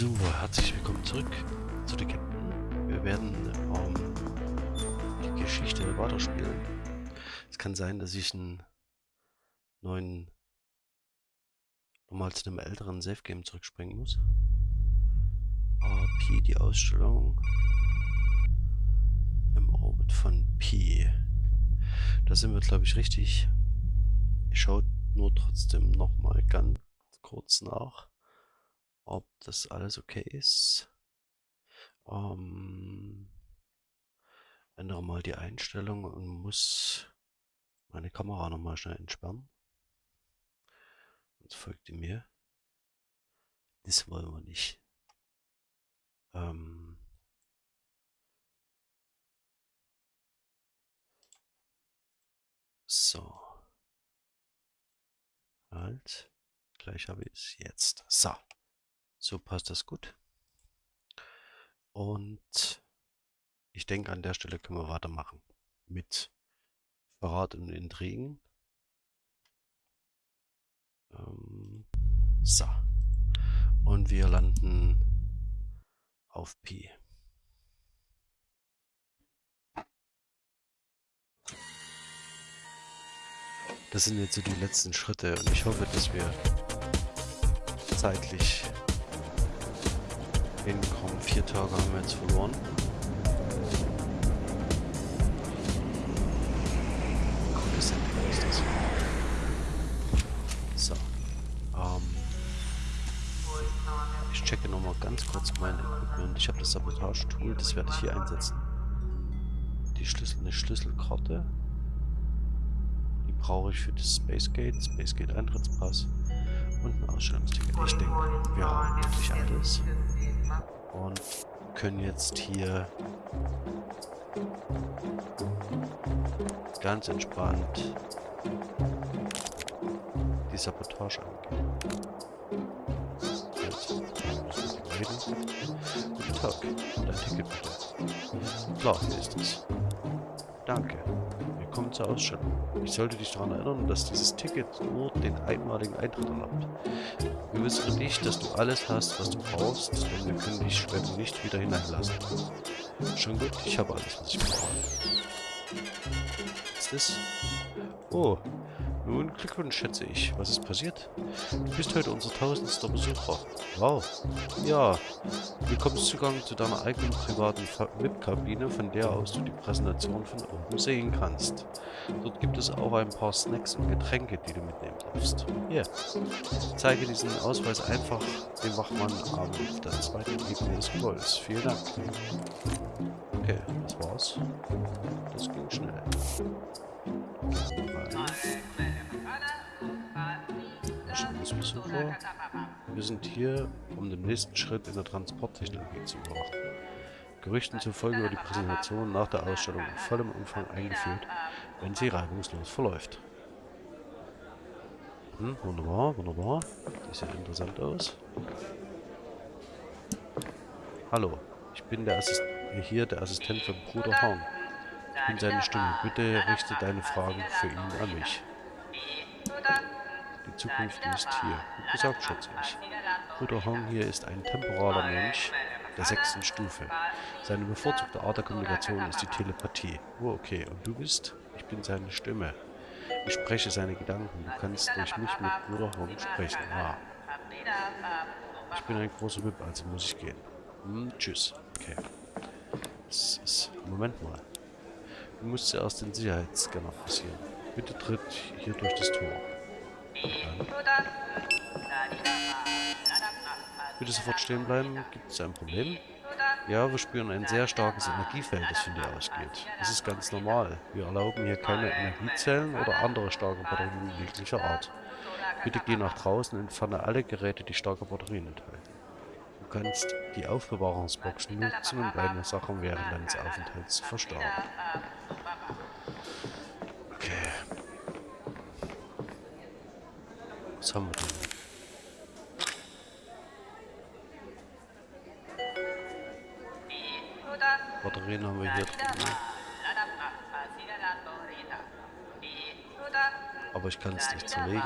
So, herzlich willkommen zurück zu der Captain. Wir werden ähm, die Geschichte weiterspielen. Es kann sein, dass ich einen neuen, nochmal zu einem älteren Safe-Game zurückspringen muss. P, die Ausstellung im Orbit von P. Da sind wir, glaube ich, richtig. Ich schaue nur trotzdem nochmal ganz kurz nach ob das alles okay ist. Ähm, ändere mal die Einstellung und muss meine Kamera nochmal schnell entsperren. Sonst folgt die mir. Das wollen wir nicht. Ähm, so. Halt. Gleich habe ich es jetzt. So. So passt das gut. Und ich denke, an der Stelle können wir weitermachen mit Verrat und Intrigen. Ähm, so. Und wir landen auf Pi. Das sind jetzt so die letzten Schritte und ich hoffe, dass wir zeitlich hinkommen. Vier Tage haben wir jetzt verloren. So. Ähm, ich checke nochmal ganz kurz mein Equipment. Ich habe das Sabotage-Tool, das werde ich hier einsetzen. Die Schlüssel, eine Schlüsselkarte. Die brauche ich für das Space Gate, Space Gate Eintrittspass und ein Ausstellungsticket. Ich denke, wir haben wirklich alles und können jetzt hier ganz entspannt die Sabotage angehen. Also, Guten Tag, dein Ticket bitte. Klar, hier ist es. Danke. Willkommen zur Ausstellung. Ich sollte dich daran erinnern, dass dieses Ticket nur den einmaligen Eintritt erlaubt. Gewissere dich, dass du alles hast, was du brauchst, denn wir können dich später nicht wieder hineinlassen. Schon gut, ich habe alles, was ich brauche. Was ist das? Oh, nun, Glückwunsch, schätze ich. Was ist passiert? Du bist heute unser tausendster Besucher. Wow. Ja, du bekommst Zugang zu deiner eigenen privaten VIP-Kabine, von der aus du die Präsentation von oben sehen kannst. Dort gibt es auch ein paar Snacks und Getränke, die du mitnehmen darfst. Hier, zeige diesen Ausweis einfach dem Wachmann auf der zweiten Ebene des Gebäudes. Vielen Dank. Okay, das war's. Das ging schnell. Besucher. Wir sind hier, um den nächsten Schritt in der Transporttechnologie zu beobachten. Gerüchten zufolge wird die Präsentation nach der Ausstellung in vollem Umfang eingeführt, wenn sie reibungslos verläuft. Hm, wunderbar, wunderbar. Die sieht interessant aus. Hallo, ich bin der Assist hier der Assistent von Bruder Horn. Ich bin seine Stimme. Bitte richte deine Fragen für ihn an mich. Die Zukunft ist hier. Gut gesagt, schätze ich. Bruder Hong hier ist ein temporaler Mensch der sechsten Stufe. Seine bevorzugte Art der Kommunikation ist die Telepathie. Oh, okay. Und du bist? Ich bin seine Stimme. Ich spreche seine Gedanken. Du kannst durch mich mit Bruder Hong sprechen. Ah. Ich bin ein großer Wip, also muss ich gehen. Hm, tschüss. Okay. Moment mal. Du musst zuerst den Sicherheitsscanner passieren. Bitte tritt hier durch das Tor. Bitte sofort stehen bleiben. Gibt es ein Problem? Ja, wir spüren ein sehr starkes Energiefeld, das von dir ausgeht. Das ist ganz normal. Wir erlauben hier keine Energiezellen oder andere starke Batterien jeglicher Art. Bitte geh nach draußen und entferne alle Geräte, die starke Batterien enthalten. Kannst die Aufbewahrungsbox nutzen, um deine Sachen während deines Aufenthalts zu verstauen. Was haben wir denn? Batterien haben wir hier drin. Ne? Aber ich kann es nicht zerlegen.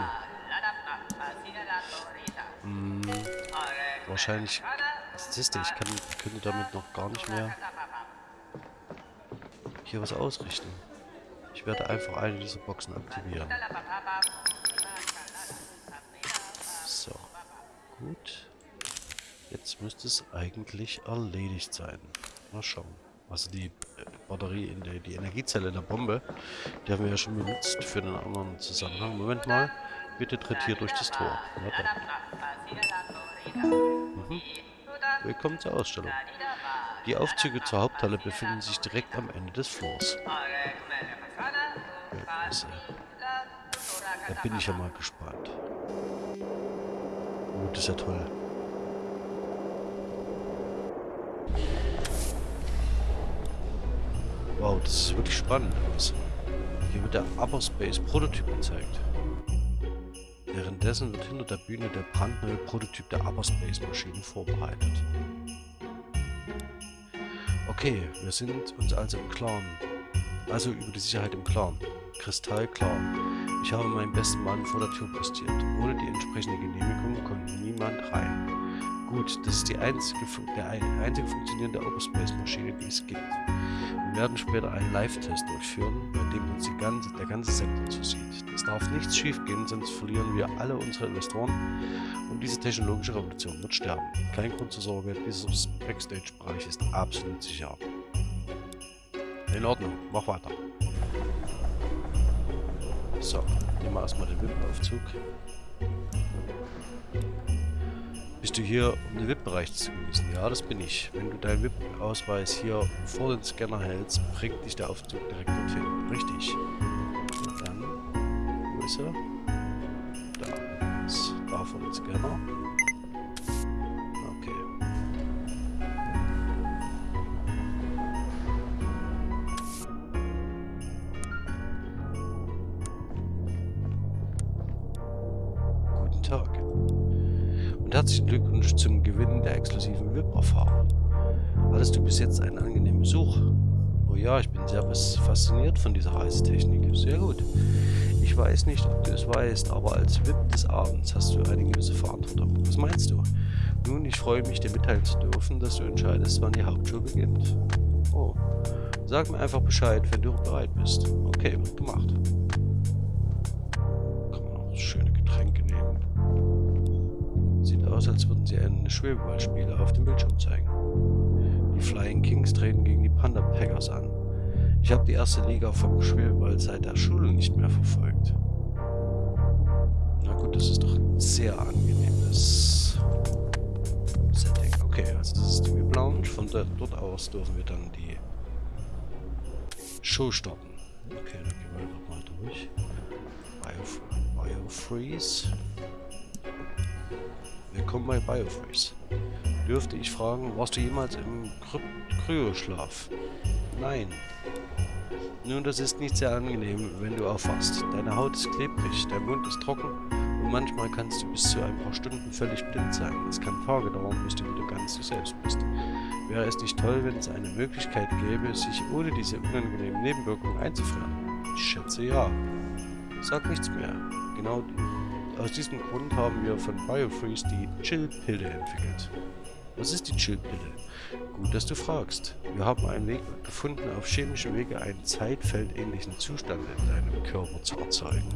Wahrscheinlich Siehst du, ich kann, könnte damit noch gar nicht mehr hier was ausrichten. Ich werde einfach eine dieser Boxen aktivieren. So. Gut. Jetzt müsste es eigentlich erledigt sein. Mal schauen. Also die äh, Batterie in der, die Energiezelle der Bombe, die haben wir ja schon benutzt für einen anderen Zusammenhang. Moment mal. Bitte tritt hier durch das Tor. Mhm. Willkommen zur Ausstellung. Die Aufzüge zur Haupthalle befinden sich direkt am Ende des Flurs. Da bin ich ja mal gespannt. Oh, das ist ja toll. Wow, das ist wirklich spannend. Hier wird der Upper Space Prototyp gezeigt. Währenddessen wird hinter der Bühne der brandneue Prototyp der Upper Space Maschine vorbereitet. Okay, wir sind uns also im Klaren. Also über die Sicherheit im Klaren. Kristallklar. Ich habe meinen besten Mann vor der Tür postiert. Ohne die entsprechende Genehmigung konnte niemand rein. Gut, das ist die einzige, der einzige funktionierende Space-Maschine, die es gibt. Wir werden später einen Live-Test durchführen, bei dem uns ganze, der ganze Sektor zusieht. Es darf nichts schiefgehen, sonst verlieren wir alle unsere Investoren und diese technologische Revolution wird sterben. Kein Grund zur Sorge, dieser Backstage-Bereich ist absolut sicher. In Ordnung, mach weiter. So, nehmen wir erstmal den VIP-Aufzug. Bist du hier, um den VIP-Bereich zu genießen? Ja, das bin ich. Wenn du deinen VIP-Ausweis hier vor den Scanner hältst, bringt dich der Aufzug direkt dorthin. Richtig. Dann, wo ist er? Herzlichen Glückwunsch zum Gewinn der exklusiven VIP-Erfahrung. Hattest du bis jetzt einen angenehmen Besuch? Oh ja, ich bin sehr fasziniert von dieser Reisetechnik. Sehr gut. Ich weiß nicht, ob du es weißt, aber als VIP des Abends hast du eine gewisse Verantwortung. Was meinst du? Nun, ich freue mich, dir mitteilen zu dürfen, dass du entscheidest, wann die Hauptshow beginnt. Oh. Sag mir einfach Bescheid, wenn du bereit bist. Okay, wird gemacht. Aus, als würden sie ein Schwebeballspiel auf dem Bildschirm zeigen. Die Flying Kings treten gegen die Panda Packers an. Ich habe die erste Liga vom Schwebeball seit der Schule nicht mehr verfolgt. Na gut, das ist doch ein sehr angenehmes Setting. Okay, also das ist die Lounge. Von dort aus dürfen wir dann die Show starten. Okay, dann gehen wir doch mal durch. Bio, Biofreeze. Willkommen bei Biofreeze. Dürfte ich fragen, warst du jemals im Kryoschlaf? Nein. Nun, das ist nicht sehr angenehm, wenn du aufwachst. Deine Haut ist klebrig, dein Mund ist trocken und manchmal kannst du bis zu ein paar Stunden völlig blind sein. Es kann Tage dauern, bis du wieder ganz du selbst bist. Wäre es nicht toll, wenn es eine Möglichkeit gäbe, sich ohne diese unangenehmen Nebenwirkungen einzufrieren? Ich schätze ja. Sag nichts mehr. Genau aus diesem Grund haben wir von Biofreeze die Chill-Pille entwickelt. Was ist die Chill-Pille? Gut, dass du fragst. Wir haben einen Weg gefunden, auf chemische Wege einen zeitfeldähnlichen Zustand in deinem Körper zu erzeugen.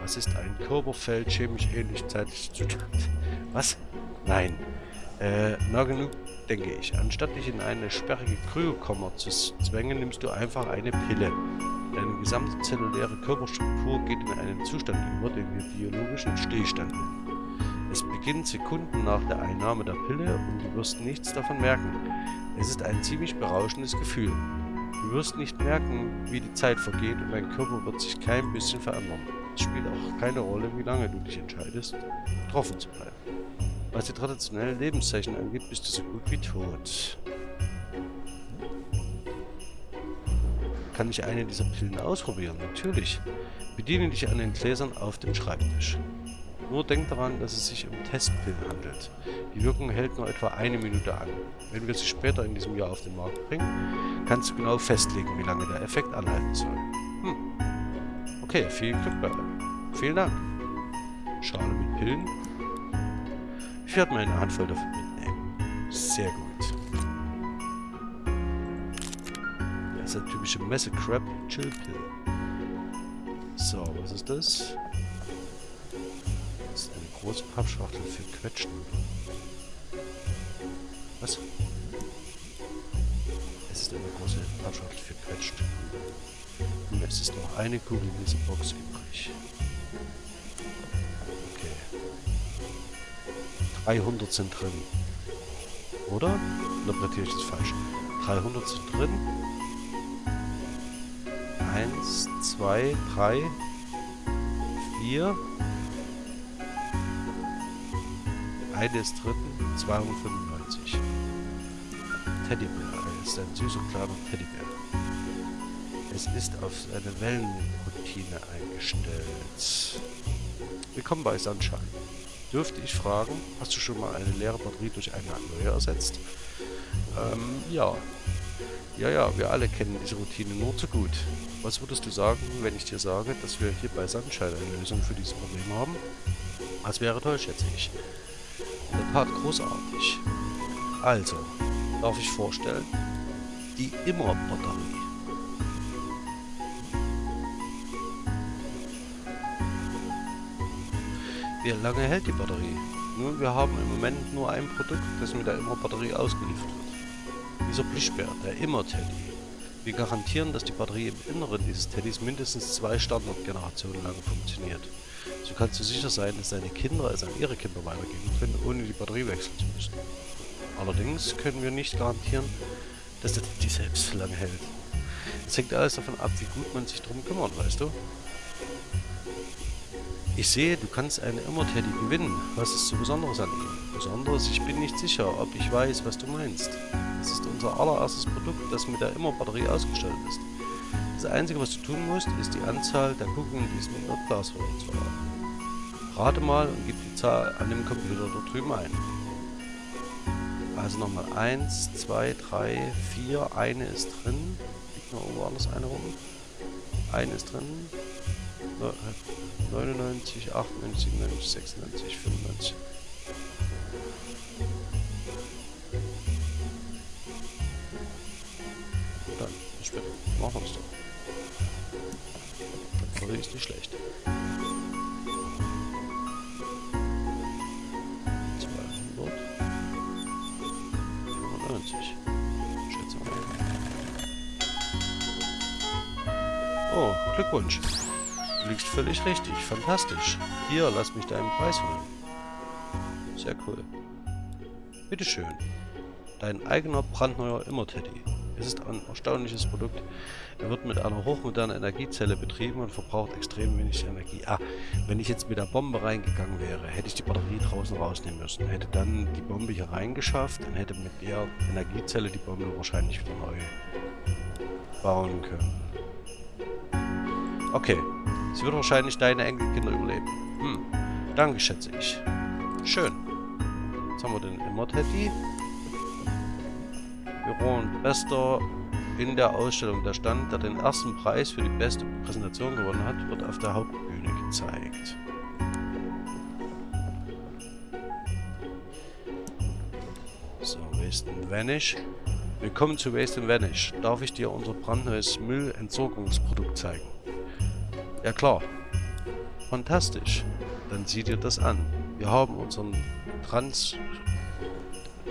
Was ist ein Körperfeld chemisch ähnlich zeitlich Zustand? Was? Nein. Äh, na genug, denke ich. Anstatt dich in eine sperrige Kryokammer zu zwängen, nimmst du einfach eine Pille. Deine gesamte zelluläre Körperstruktur geht in einen Zustand über, den wir biologischen Stillstand nennen. Es beginnt Sekunden nach der Einnahme der Pille und du wirst nichts davon merken. Es ist ein ziemlich berauschendes Gefühl. Du wirst nicht merken, wie die Zeit vergeht und dein Körper wird sich kein bisschen verändern. Es spielt auch keine Rolle, wie lange du dich entscheidest, getroffen zu bleiben. Was die traditionellen Lebenszeichen angeht, bist du so gut wie tot. Kann ich eine dieser Pillen ausprobieren? Natürlich. Bediene dich an den Gläsern auf dem Schreibtisch. Nur denk daran, dass es sich um Testpillen handelt. Die Wirkung hält nur etwa eine Minute an. Wenn wir sie später in diesem Jahr auf den Markt bringen, kannst du genau festlegen, wie lange der Effekt anhalten soll. Hm. Okay, viel Glück bei allem. Vielen Dank. Schale mit Pillen. Ich werde mir eine Handvoll davon mitnehmen. Sehr gut. Das ist der typische Messe-Crab Chill Pill. So, was ist das? Das ist eine große Pappschachtel für Quetschen. Was? Es ist eine große Pappschachtel für Quetschen. Und es ist noch eine Kugel in dieser Box übrig. 300 sind drin. Oder? Interpretiere ich das falsch? 300 sind drin. 1, 2, 3, 4. Eine ist drin, 295. Teddybär, er ist ein süßer kleiner Teddybär. Es ist auf eine Wellenroutine eingestellt. Willkommen bei Sunshine. Dürfte ich fragen, hast du schon mal eine leere Batterie durch eine neue ersetzt? Ähm, ja. Ja, ja, wir alle kennen diese Routine nur zu gut. Was würdest du sagen, wenn ich dir sage, dass wir hier bei Sunshine eine Lösung für dieses Problem haben? Das wäre toll, schätze ich. In der Tat großartig. Also, darf ich vorstellen, die Immer-Batterie. Wie lange hält die Batterie? Nun, wir haben im Moment nur ein Produkt, das mit der Immer-Batterie ausgeliefert wird. Dieser Plüschbär, der Immer-Teddy. Wir garantieren, dass die Batterie im Inneren dieses Teddys mindestens zwei Standardgenerationen lang funktioniert. So kannst du sicher sein, dass deine Kinder es an ihre Kinder weitergeben können, ohne die Batterie wechseln zu müssen. Allerdings können wir nicht garantieren, dass der Teddy selbst lange hält. Es hängt alles davon ab, wie gut man sich darum kümmert, weißt du? Ich sehe, du kannst einen Immer-Teddy gewinnen. Was ist so Besonderes an ihm? Besonderes? Ich bin nicht sicher, ob ich weiß, was du meinst. Es ist unser allererstes Produkt, das mit der Immer-Batterie ausgestattet ist. Das Einzige, was du tun musst, ist die Anzahl der Kugeln in diesem Glasrohr zu erraten. Rate mal und gib die Zahl an dem Computer dort drüben ein. Also nochmal 1, 2, 3, 4, eine ist drin. Liegt noch irgendwo anders eine rum. Eine ist drin. 99, 98, 97, 96, 95. Dann, später. Machen wir es doch. Batterie ist nicht schlecht. 200. 95. Schätze mal. Oh, Glückwunsch. Liegst völlig richtig. Fantastisch. Hier, lass mich deinen Preis holen. Sehr cool. Bitteschön. Dein eigener brandneuer Immer-Teddy. Es ist ein erstaunliches Produkt. Er wird mit einer hochmodernen Energiezelle betrieben und verbraucht extrem wenig Energie. Ah, wenn ich jetzt mit der Bombe reingegangen wäre, hätte ich die Batterie draußen rausnehmen müssen. Hätte dann die Bombe hier reingeschafft und hätte mit der Energiezelle die Bombe wahrscheinlich wieder neu bauen können. Okay, Sie wird wahrscheinlich deine Enkelkinder überleben. Hm, danke, schätze ich. Schön. Jetzt haben wir den Immer-Teddy. Büro und Bester in der Ausstellung. Der Stand, der den ersten Preis für die beste Präsentation gewonnen hat, wird auf der Hauptbühne gezeigt. So, Waste Vanish. Willkommen zu Waste and Vanish. Darf ich dir unser brandneues Müllentsorgungsprodukt zeigen? Ja klar. Fantastisch. Dann sieh dir das an. Wir haben unseren Trans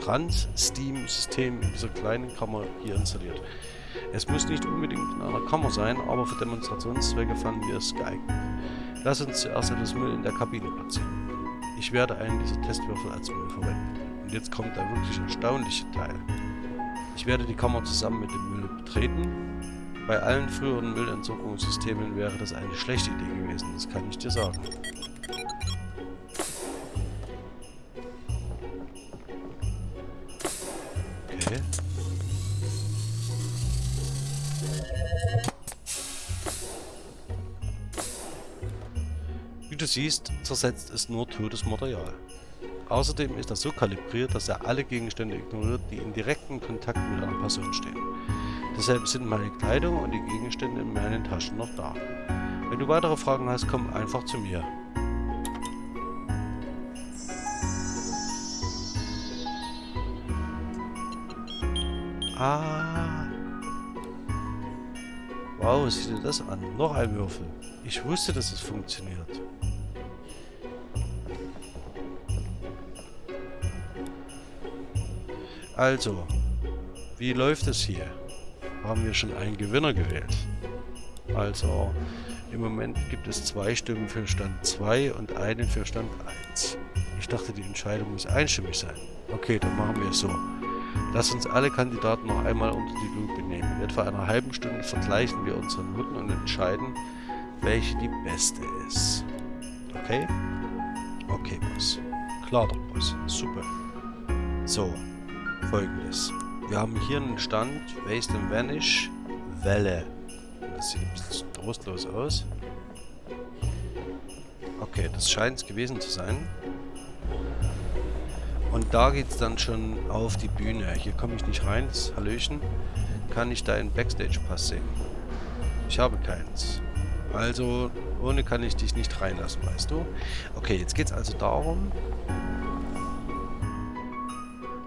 Trans-Steam-System in dieser kleinen Kammer hier installiert. Es muss nicht unbedingt in einer Kammer sein, aber für Demonstrationszwecke fanden wir es geeignet. Lass uns zuerst etwas Müll in der Kabine platzieren. Ich werde einen dieser Testwürfel als Müll verwenden. Und jetzt kommt der wirklich erstaunliche Teil. Ich werde die Kammer zusammen mit dem Müll betreten bei allen früheren Müllentsorgungssystemen wäre das eine schlechte Idee gewesen, das kann ich dir sagen. Okay. Wie du siehst, zersetzt es nur totes Material. Außerdem ist er so kalibriert, dass er alle Gegenstände ignoriert, die in direktem Kontakt mit einer Person stehen. Deshalb sind meine Kleidung und die Gegenstände in meinen Taschen noch da. Wenn du weitere Fragen hast, komm einfach zu mir. Ah. Wow, sieh dir das an. Noch ein Würfel. Ich wusste, dass es funktioniert. Also, wie läuft es hier? Haben wir schon einen Gewinner gewählt? Also, im Moment gibt es zwei Stimmen für Stand 2 und einen für Stand 1. Ich dachte, die Entscheidung muss einstimmig sein. Okay, dann machen wir es so. Lass uns alle Kandidaten noch einmal unter die Lupe nehmen. In etwa einer halben Stunde vergleichen wir unsere Noten und entscheiden, welche die beste ist. Okay? Okay, Boss. Klar doch, Boss. Super. So, folgendes. Wir haben hier einen Stand, Waste and Vanish, Welle. Das sieht ein bisschen trostlos aus. Okay, das scheint es gewesen zu sein. Und da geht es dann schon auf die Bühne. Hier komme ich nicht rein, das Hallöchen. Kann ich deinen Backstage-Pass sehen? Ich habe keins. Also, ohne kann ich dich nicht reinlassen, weißt du? Okay, jetzt geht es also darum,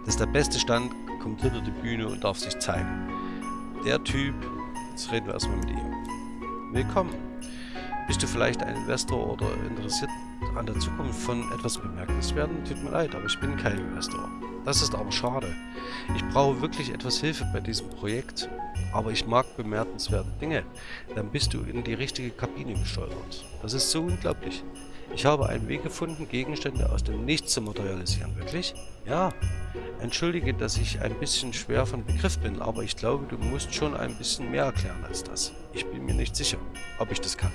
dass der beste Stand kommt hinter die Bühne und darf sich zeigen. Der Typ, jetzt reden wir erstmal mit ihm. Willkommen. Bist du vielleicht ein Investor oder interessiert an der Zukunft von etwas Bemerkenswerten? Tut mir leid, aber ich bin kein Investor. Das ist aber schade. Ich brauche wirklich etwas Hilfe bei diesem Projekt, aber ich mag bemerkenswerte Dinge. Dann bist du in die richtige Kabine gesteuert. Das ist so unglaublich. Ich habe einen Weg gefunden, Gegenstände aus dem Nichts zu materialisieren. Wirklich? Ja. Entschuldige, dass ich ein bisschen schwer von Begriff bin, aber ich glaube, du musst schon ein bisschen mehr erklären als das. Ich bin mir nicht sicher, ob ich das kann.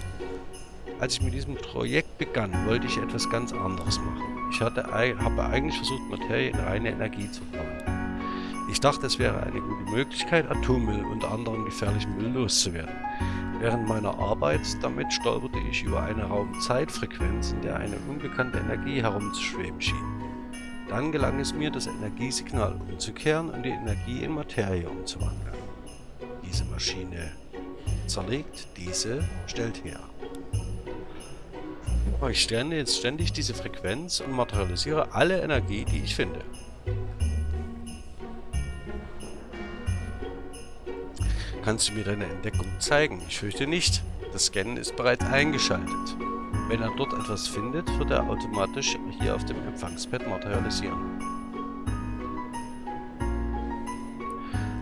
Als ich mit diesem Projekt begann, wollte ich etwas ganz anderes machen. Ich hatte, habe eigentlich versucht, Materie in reine Energie zu bauen. Ich dachte, es wäre eine gute Möglichkeit, Atommüll und anderen gefährlichen Müll loszuwerden. Während meiner Arbeit damit stolperte ich über eine Raumzeitfrequenz, in der eine unbekannte Energie herumzuschweben schien. Dann gelang es mir, das Energiesignal umzukehren und die Energie in Materie umzuwandeln. Diese Maschine zerlegt, diese stellt her. Ich sterne jetzt ständig diese Frequenz und materialisiere alle Energie, die ich finde. Kannst du mir deine Entdeckung zeigen? Ich fürchte nicht. Das Scannen ist bereits eingeschaltet. Wenn er dort etwas findet, wird er automatisch hier auf dem Empfangspad materialisieren.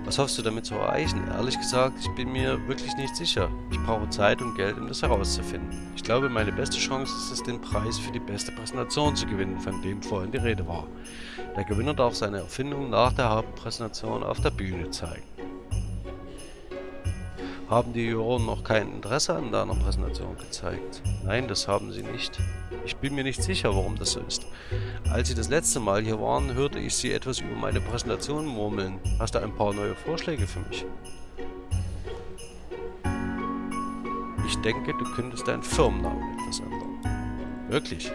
Was hoffst du damit zu erreichen? Ehrlich gesagt, ich bin mir wirklich nicht sicher. Ich brauche Zeit und Geld, um das herauszufinden. Ich glaube, meine beste Chance ist es, den Preis für die beste Präsentation zu gewinnen, von dem vorhin die Rede war. Der Gewinner darf seine Erfindung nach der Hauptpräsentation auf der Bühne zeigen. Haben die Juroren noch kein Interesse an deiner Präsentation gezeigt? Nein, das haben sie nicht. Ich bin mir nicht sicher, warum das so ist. Als sie das letzte Mal hier waren, hörte ich sie etwas über meine Präsentation murmeln. Hast du ein paar neue Vorschläge für mich? Ich denke, du könntest deinen Firmennamen etwas ändern. Wirklich?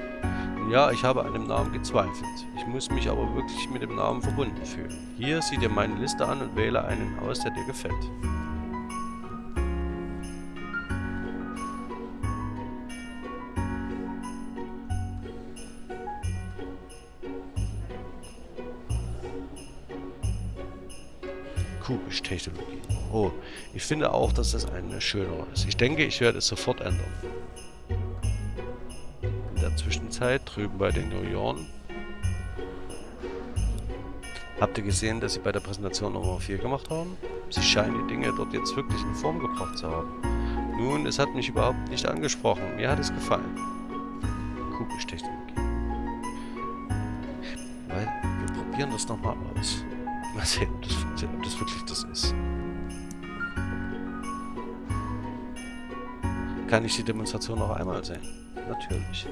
Ja, ich habe an dem Namen gezweifelt. Ich muss mich aber wirklich mit dem Namen verbunden fühlen. Hier, sieh dir meine Liste an und wähle einen aus, der dir gefällt. Kubisch-Technologie. Oh, ich finde auch, dass das eine schönere ist. Ich denke, ich werde es sofort ändern. In der Zwischenzeit drüben bei den Junioren. Habt ihr gesehen, dass sie bei der Präsentation Nummer 4 gemacht haben? Sie scheinen die Dinge dort jetzt wirklich in Form gebracht zu haben. Nun, es hat mich überhaupt nicht angesprochen. Mir hat es gefallen. Kubisch-Technologie. Weil wir probieren das nochmal aus. Mal sehen, ob das funktioniert, ob das wirklich das ist. Kann ich die Demonstration noch einmal sehen? Natürlich.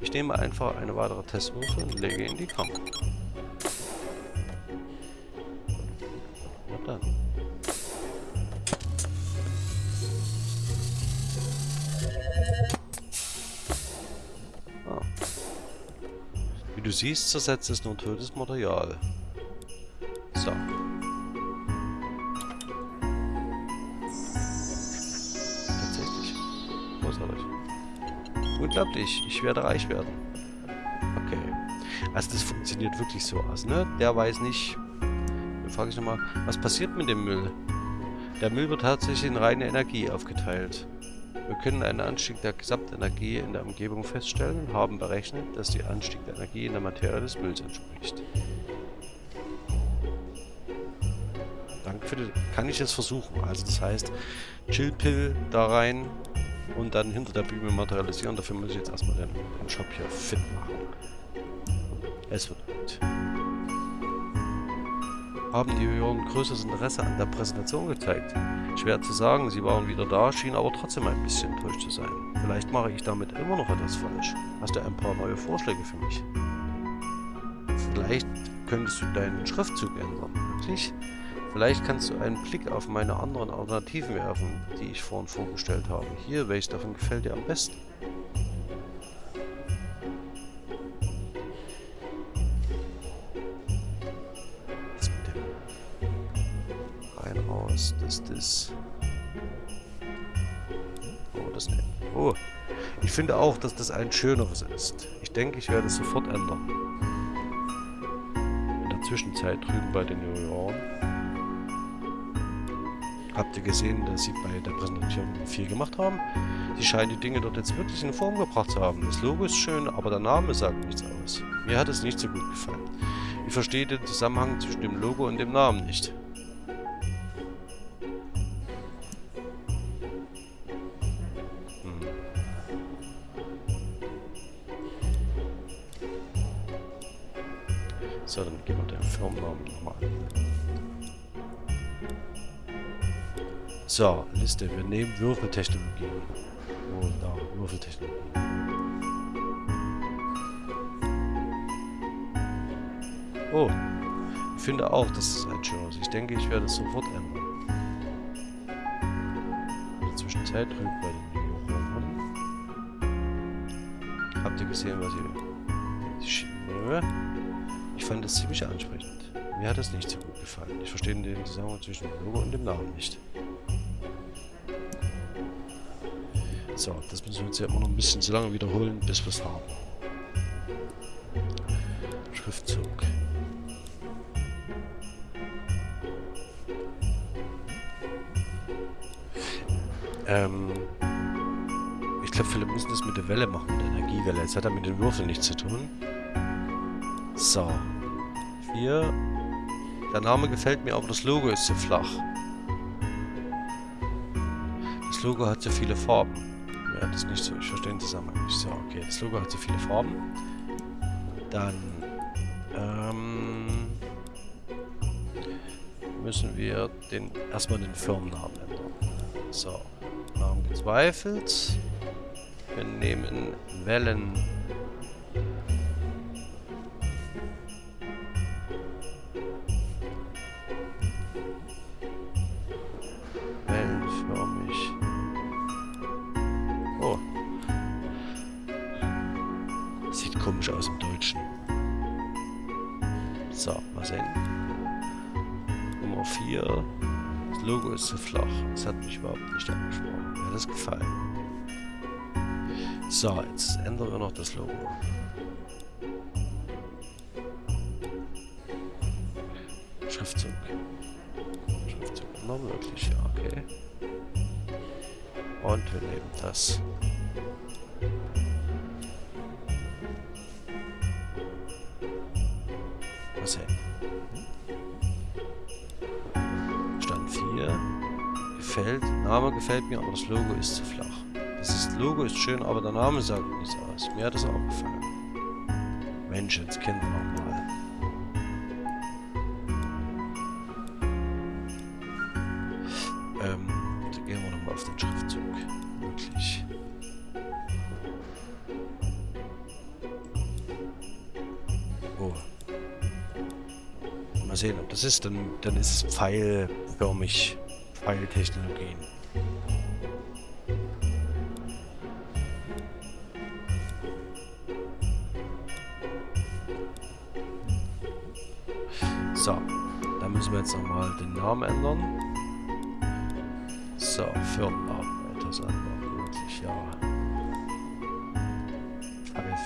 Ich nehme einfach eine weitere Testwürfe und lege in die Kamera. Na dann. Ah. Wie du siehst, zersetzt es nur totes Material. Unglaublich. Ich werde reich werden. Okay. Also das funktioniert wirklich so aus, ne? Der weiß nicht, frage ich nochmal, was passiert mit dem Müll? Der Müll wird tatsächlich in reine Energie aufgeteilt. Wir können einen Anstieg der Gesamtenergie in der Umgebung feststellen und haben berechnet, dass der Anstieg der Energie in der Materie des Mülls entspricht. Danke für die... Kann ich es versuchen? Also das heißt, Chillpill da rein und dann hinter der Bühne materialisieren. Dafür muss ich jetzt erstmal den, den Shop hier fit machen. Es wird gut. Haben die Juroren größeres Interesse an der Präsentation gezeigt? Schwer zu sagen, sie waren wieder da, schienen aber trotzdem ein bisschen enttäuscht zu sein. Vielleicht mache ich damit immer noch etwas falsch. Hast du ein paar neue Vorschläge für mich? Vielleicht könntest du deinen Schriftzug ändern. Wirklich? Vielleicht kannst du einen Blick auf meine anderen Alternativen werfen, die ich vorhin vorgestellt habe. Hier, welches davon gefällt dir am besten? Was mit? Rein, raus, das, das. Oh, das nicht. Oh, ich finde auch, dass das ein schöneres ist. Ich denke, ich werde es sofort ändern. In der Zwischenzeit drüben bei den Junioren habt ihr gesehen, dass sie bei der Präsentation viel gemacht haben. Sie scheinen die Dinge dort jetzt wirklich in Form gebracht zu haben. Das Logo ist schön, aber der Name sagt nichts aus. Mir hat es nicht so gut gefallen. Ich verstehe den Zusammenhang zwischen dem Logo und dem Namen nicht. Hm. So, dann gehen wir den Firmennamen nochmal an. So, Liste. Wir nehmen Würfeltechnologie. Oh, da, Würfeltechnologie. Oh, ich finde auch, dass es ein schönes ist. Ich denke, ich werde es sofort ändern. In der Zwischenzeit drüben bei den Juroren. Habt ihr gesehen, was ich... Ich fand das ziemlich ansprechend. Mir hat das nicht so gut gefallen. Ich verstehe den Zusammenhang zwischen dem Logo und dem Namen nicht. So, das müssen wir jetzt ja immer noch ein bisschen so lange wiederholen, bis wir es haben. Schriftzug. Ähm, ich glaube, viele müssen das mit der Welle machen, mit der Energiewelle. Jetzt hat er mit den Würfeln nichts zu tun. So. Hier. Der Name gefällt mir, aber das Logo ist zu flach. Das Logo hat so viele Farben. Ja, das nicht so. Ich verstehe den Zusammenhang nicht. So, okay. Das Logo hat so viele Farben. Dann ähm, müssen wir den erstmal den Firmennamen ändern. So, Namen gezweifelt. Wir nehmen Wellen. So, jetzt ändern wir noch das Logo. Schriftzug. Schriftzug noch möglich, ja, okay. Und wir nehmen das. Was sehen. Stand 4. Gefällt. Name gefällt mir, aber das Logo ist zu flach. Logo ist schön, aber der Name sagt nichts aus. Mir hat das auch gefallen. Mensch, jetzt kennen wir nochmal. Ähm, da gehen wir nochmal auf den Schriftzug. Wirklich. Oh. Mal sehen, ob das ist. Dann, dann ist es pfeilförmig. Pfeiltechnologien.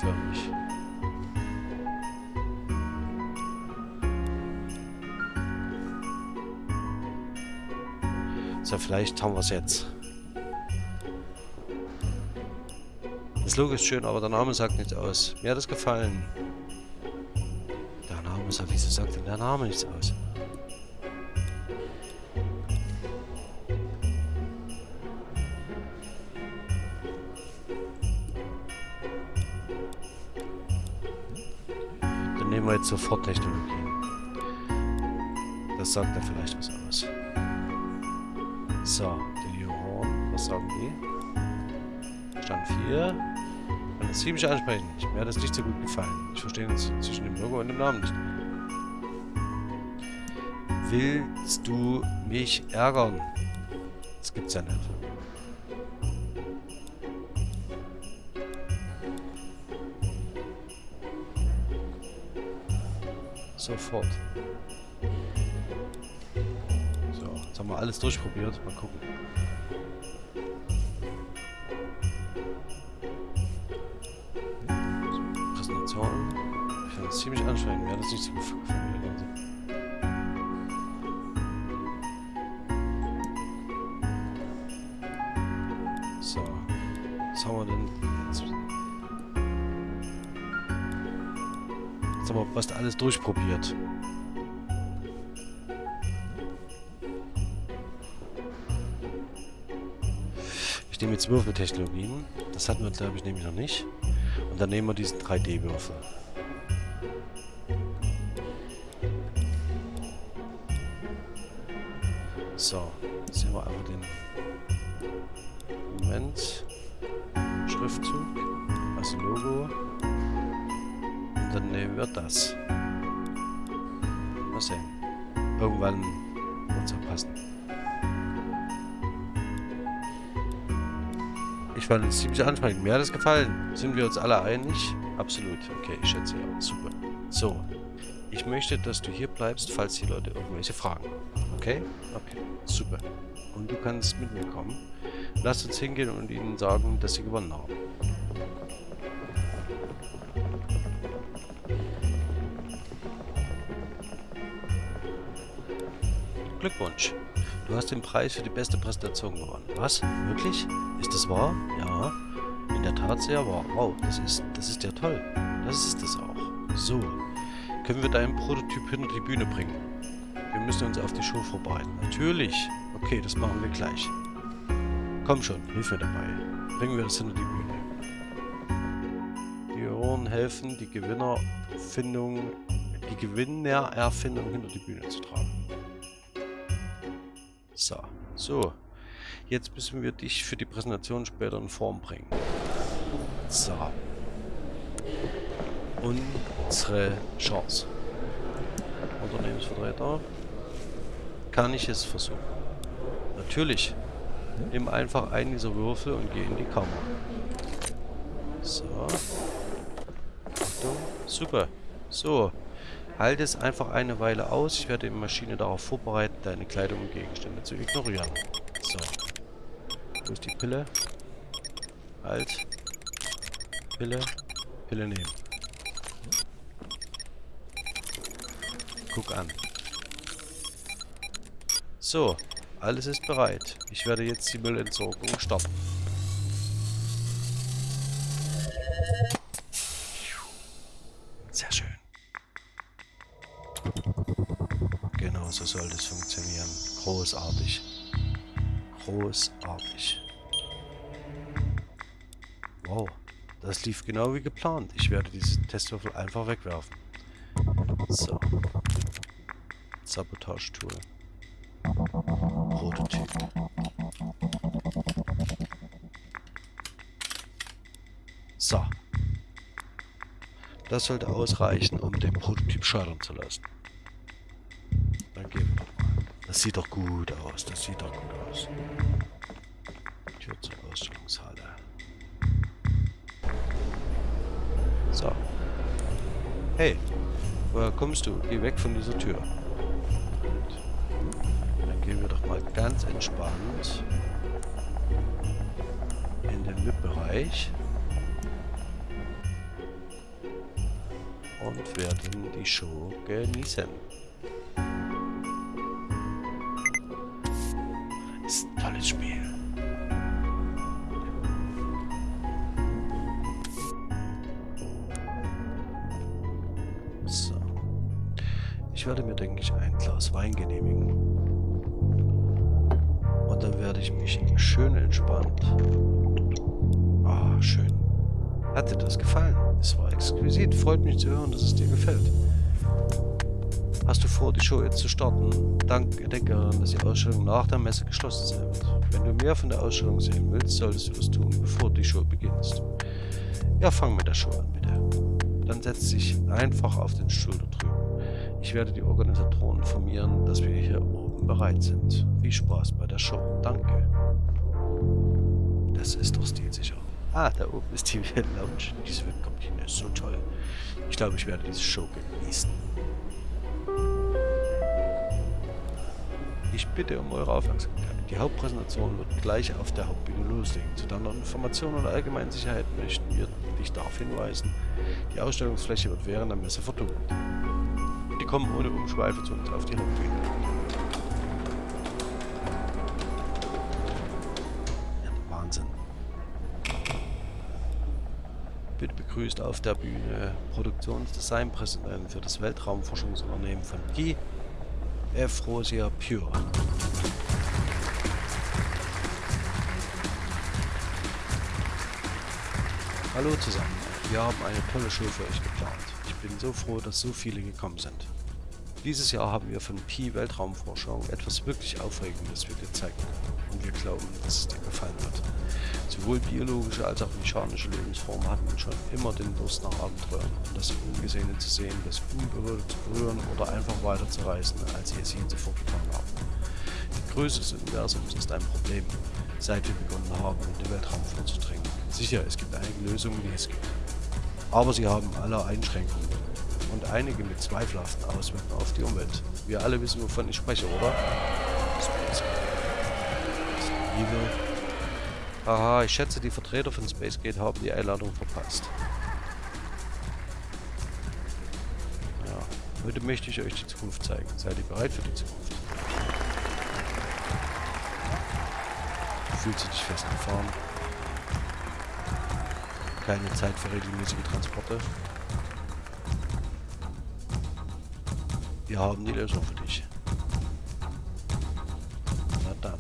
für. So, vielleicht haben wir es jetzt. Das Logo ist schön, aber der Name sagt nichts aus. Mir hat es gefallen. Der Name sagt, wieso sagt denn der Name nichts aus? Sofort Technologien. Das sagt ja vielleicht was aus. So, die Horn, was sagen die? Stand 4. Fand das ziemlich ansprechend. Mir hat das nicht so gut gefallen. Ich verstehe jetzt zwischen dem Logo und dem Namen nicht. Willst du mich ärgern? Das gibt's ja nicht. Sofort. So, jetzt haben wir alles durchprobiert. Mal gucken. Präsentation. Ich fand das ziemlich anstrengend. Mir hat das nicht so gefallen. Wir fast alles durchprobiert. Ich nehme jetzt Würfeltechnologien. Das hatten wir, glaube ich, nämlich noch nicht. Und dann nehmen wir diesen 3D-Würfel. Fand es ziemlich ansprechend. Mir hat es gefallen. Sind wir uns alle einig? Absolut. Okay, ich schätze ja. Super. So. Ich möchte, dass du hier bleibst, falls die Leute irgendwelche Fragen haben. Okay? Okay. Super. Und du kannst mit mir kommen. Lass uns hingehen und ihnen sagen, dass sie gewonnen haben. Glückwunsch. Du hast den Preis für die beste Präsentation gewonnen. Was? Wirklich? Ist das wahr? Ja. In der Tat sehr wahr. Wow, das ist, das ist ja toll. Das ist es auch. So. Können wir deinen Prototyp hinter die Bühne bringen? Wir müssen uns auf die Show vorbereiten. Natürlich. Okay, das machen wir gleich. Komm schon, hilf mir dabei. Bringen wir das hinter die Bühne. Die Ohren helfen, die Gewinnerfindung, die Gewinnererfindung hinter die Bühne zu tragen. So. Jetzt müssen wir dich für die Präsentation später in Form bringen. So. Unsere Chance. Unternehmensvertreter. Kann ich es versuchen? Natürlich. Nimm einfach einen dieser Würfel und geh in die Kammer. So. Achtung. Super. So. Halt es einfach eine Weile aus. Ich werde die Maschine darauf vorbereiten, deine Kleidung und Gegenstände zu ignorieren. So. Wo ist die Pille? Halt. Pille. Pille nehmen. Guck an. So. Alles ist bereit. Ich werde jetzt die Müllentsorgung stoppen. Großartig. Großartig. Wow. Das lief genau wie geplant. Ich werde diese Testwürfel einfach wegwerfen. So. Sabotage-Tool. Prototyp. So. Das sollte ausreichen, um den Prototyp scheitern zu lassen. Sieht doch gut aus. Das sieht doch gut aus. Tür zur Ausstellungshalle. So. Hey, woher kommst du? Geh weg von dieser Tür. Dann gehen wir doch mal ganz entspannt in den VIP-Bereich. und werden die Show genießen. Zu starten? Dank, denke daran, dass die Ausstellung nach der Messe geschlossen sein wird. Wenn du mehr von der Ausstellung sehen willst, solltest du das tun, bevor die Show beginnt. Ja, fang mit der Show an, bitte. Dann setz dich einfach auf den Stuhl da drüben. Ich werde die Organisatoren informieren, dass wir hier oben bereit sind. Viel Spaß bei der Show. Danke. Das ist doch stilsicher. Ah, da oben ist die Lounge. Diese Webkabine ist so toll. Ich glaube, ich werde diese Show genießen. Ich bitte um eure Aufmerksamkeit. Die Hauptpräsentation wird gleich auf der Hauptbühne loslegen. Zu deiner Information und allgemeinen Sicherheit möchten wir dich darauf hinweisen, die Ausstellungsfläche wird während der Messe verdunkelt. Die kommen ohne Umschweife zu uns auf die Hauptbühne. Ja, Wahnsinn. Bitte begrüßt auf der Bühne Produktionsdesignpräsidenten für das Weltraumforschungsunternehmen von Pi, Efrosia Pure. Hallo zusammen, wir haben eine tolle Show für euch geplant. Ich bin so froh, dass so viele gekommen sind. Dieses Jahr haben wir von Pi Weltraumforschung etwas wirklich Aufregendes für dir zeigen und wir glauben, dass es dir gefallen wird. Sowohl biologische als auch mechanische Lebensformen hatten schon immer den Durst nach Abenteuern und das Ungesehene zu sehen, das Unberührte zu berühren oder einfach weiter zu reisen, als sie es je zuvor getan haben. Die Größe des Universums ist ein Problem, seit wir begonnen haben, in den Weltraum vorzudringen. Sicher, es gibt einige Lösungen, die es gibt. Aber sie haben alle Einschränkungen und einige mit zweifelhaften Auswirkungen auf die Umwelt. Wir alle wissen, wovon ich spreche, oder? Space Evil. Aha, ich schätze, die Vertreter von Spacegate haben die Einladung verpasst. Ja, heute möchte ich euch die Zukunft zeigen. Seid ihr bereit für die Zukunft? Fühlt sich dich festgefahren? Keine Zeit für regelmäßige Transporte. Wir haben die Lösung für dich. Na dann.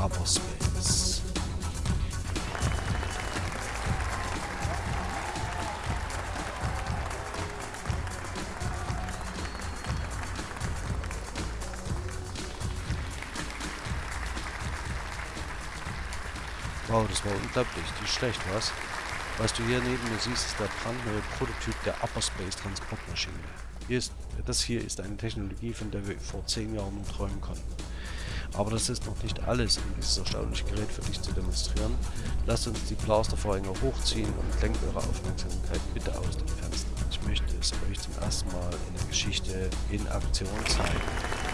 Hyperspace. Wow, das war unglaublich. Nicht schlecht, was? Was du hier neben mir siehst, ist der brandneue Prototyp der Upper Space Transportmaschine. Hier ist, das hier ist eine Technologie, von der wir vor zehn Jahren nur träumen konnten. Aber das ist noch nicht alles, um dieses erstaunliche Gerät für dich zu demonstrieren. Lasst uns die Blastervorhänge hochziehen und lenkt eure Aufmerksamkeit bitte aus dem Fenster. Ich möchte es euch zum ersten Mal in der Geschichte in Aktion zeigen.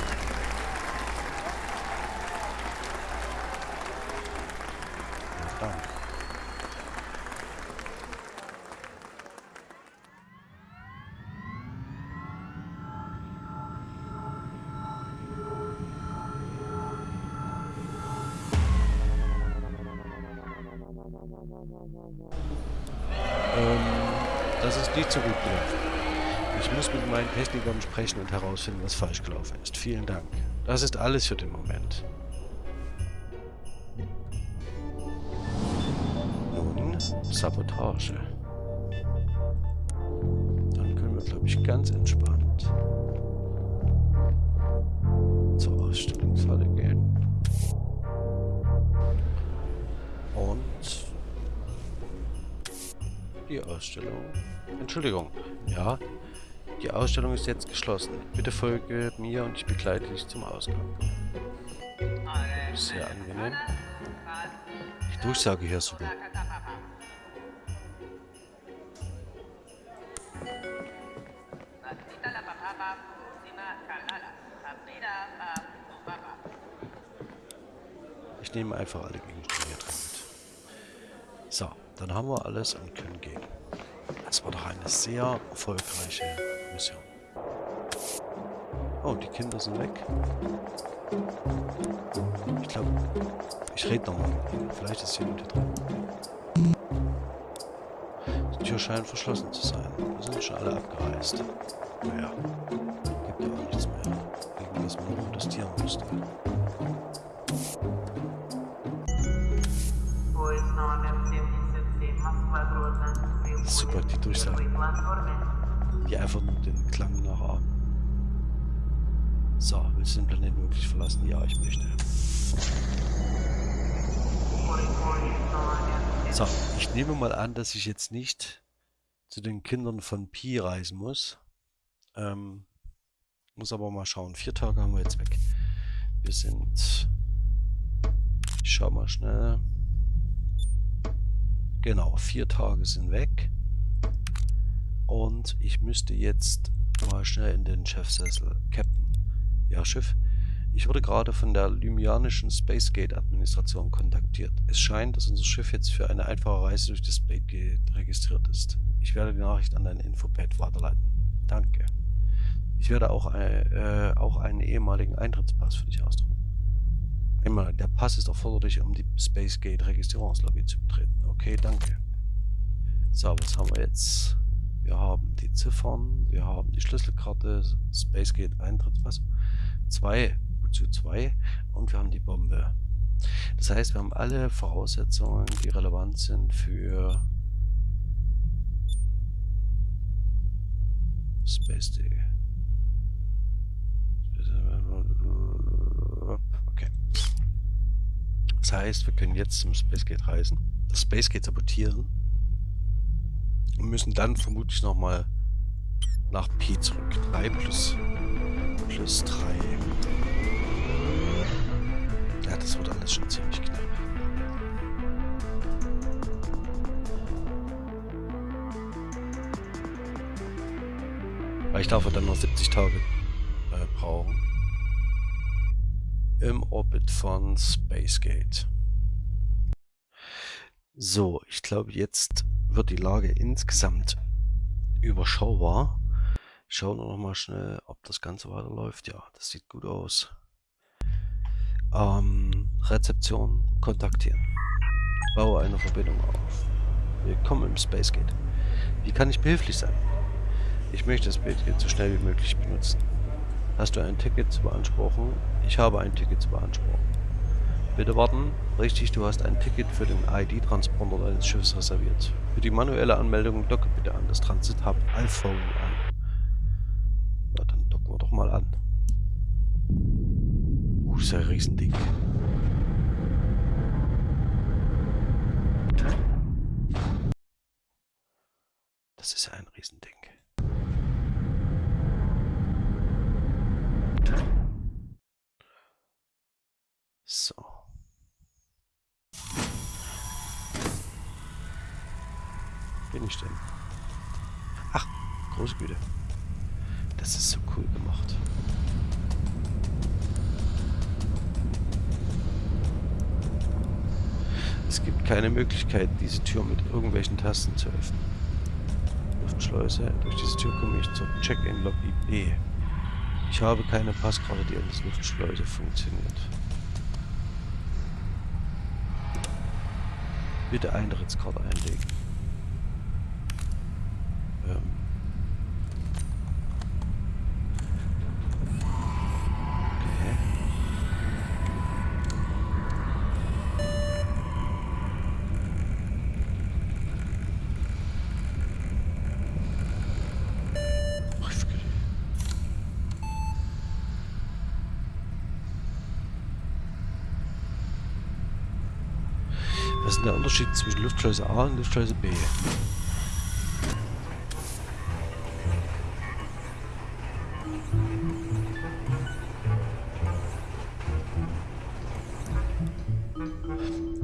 Herausfinden, was falsch gelaufen ist. Vielen Dank. Das ist alles für den Moment. Nun, Sabotage. Dann können wir, glaube ich, ganz entspannt zur Ausstellungshalle gehen. Und die Ausstellung. Entschuldigung. Ja, Ausstellung ist jetzt geschlossen. Bitte folge mir und ich begleite dich zum Ausgang. Sehr angenehm. Die Durchsage hier ist super. Ich nehme einfach alle Gegenstände hier drin mit. So, dann haben wir alles und können gehen. Das war doch eine sehr erfolgreiche Mission. Oh, die Kinder sind weg. Ich glaube, ich rede nochmal mit ihnen. Vielleicht ist jemand hier drin. Die Tür scheint verschlossen zu sein. Wir sind schon alle abgereist. Naja, gibt ja auch nichts mehr, gegen das man protestieren musste. Super, die Durchsage. Die einfach nur den Klang nachahmen. So, willst du den Planeten wirklich verlassen? Ja, ich möchte. So, ich nehme mal an, dass ich jetzt nicht zu den Kindern von Pi reisen muss. Ähm, muss aber mal schauen. Vier Tage haben wir jetzt weg. Wir sind... Ich schau mal schnell. Genau, vier Tage sind weg. Und ich müsste jetzt mal schnell in den Chefsessel. Captain. Ja, Schiff. Ich wurde gerade von der Lymianischen Spacegate-Administration kontaktiert. Es scheint, dass unser Schiff jetzt für eine einfache Reise durch das Spacegate registriert ist. Ich werde die Nachricht an dein Infopad weiterleiten. Danke. Ich werde auch, äh, auch einen ehemaligen Eintrittspass für dich ausdrucken. Einmal, der Pass ist erforderlich, um die Spacegate-Registrierungslobby zu betreten. Okay, danke. So, was haben wir jetzt? Wir haben die Ziffern, wir haben die Schlüsselkarte, Spacegate-Eintrittspass. Zwei zu 2 und wir haben die Bombe. Das heißt, wir haben alle Voraussetzungen, die relevant sind für Space Dig. Okay. Das heißt, wir können jetzt zum Spacegate reisen, das Spacegate sabotieren und müssen dann vermutlich nochmal nach P zurück. 3 plus, plus 3. Ja, das wird alles schon ziemlich knapp. Weil ich dafür dann noch 70 Tage äh, brauchen. Im Orbit von Spacegate. So, ich glaube jetzt wird die Lage insgesamt überschaubar. Ich schaue noch mal schnell, ob das Ganze weiterläuft. Ja, das sieht gut aus. Ähm, Rezeption kontaktieren. Baue eine Verbindung auf. Willkommen im Spacegate. Wie kann ich behilflich sein? Ich möchte das Spacegate so schnell wie möglich benutzen. Hast du ein Ticket zu beanspruchen? Ich habe ein Ticket zu beanspruchen. Bitte warten. Richtig, du hast ein Ticket für den ID-Transponder deines Schiffes reserviert. Für die manuelle Anmeldung docke bitte an das Transit-Hub iPhone an. Ja, dann docken wir doch mal an. Uh, ist ja ein Riesending. Das ist ja ein Riesending. So. Ich denn? Ach, große Güte. Das ist so cool gemacht. Es gibt keine Möglichkeit, diese Tür mit irgendwelchen Tasten zu öffnen. Luftschleuse. Durch diese Tür komme ich zur Check-in-Lobby B. Ich habe keine Passkarte, die dieser Luftschleuse funktioniert. Bitte Eintrittskarte einlegen. Was ist der Unterschied zwischen Luftschleuse A und Luftschleuse B?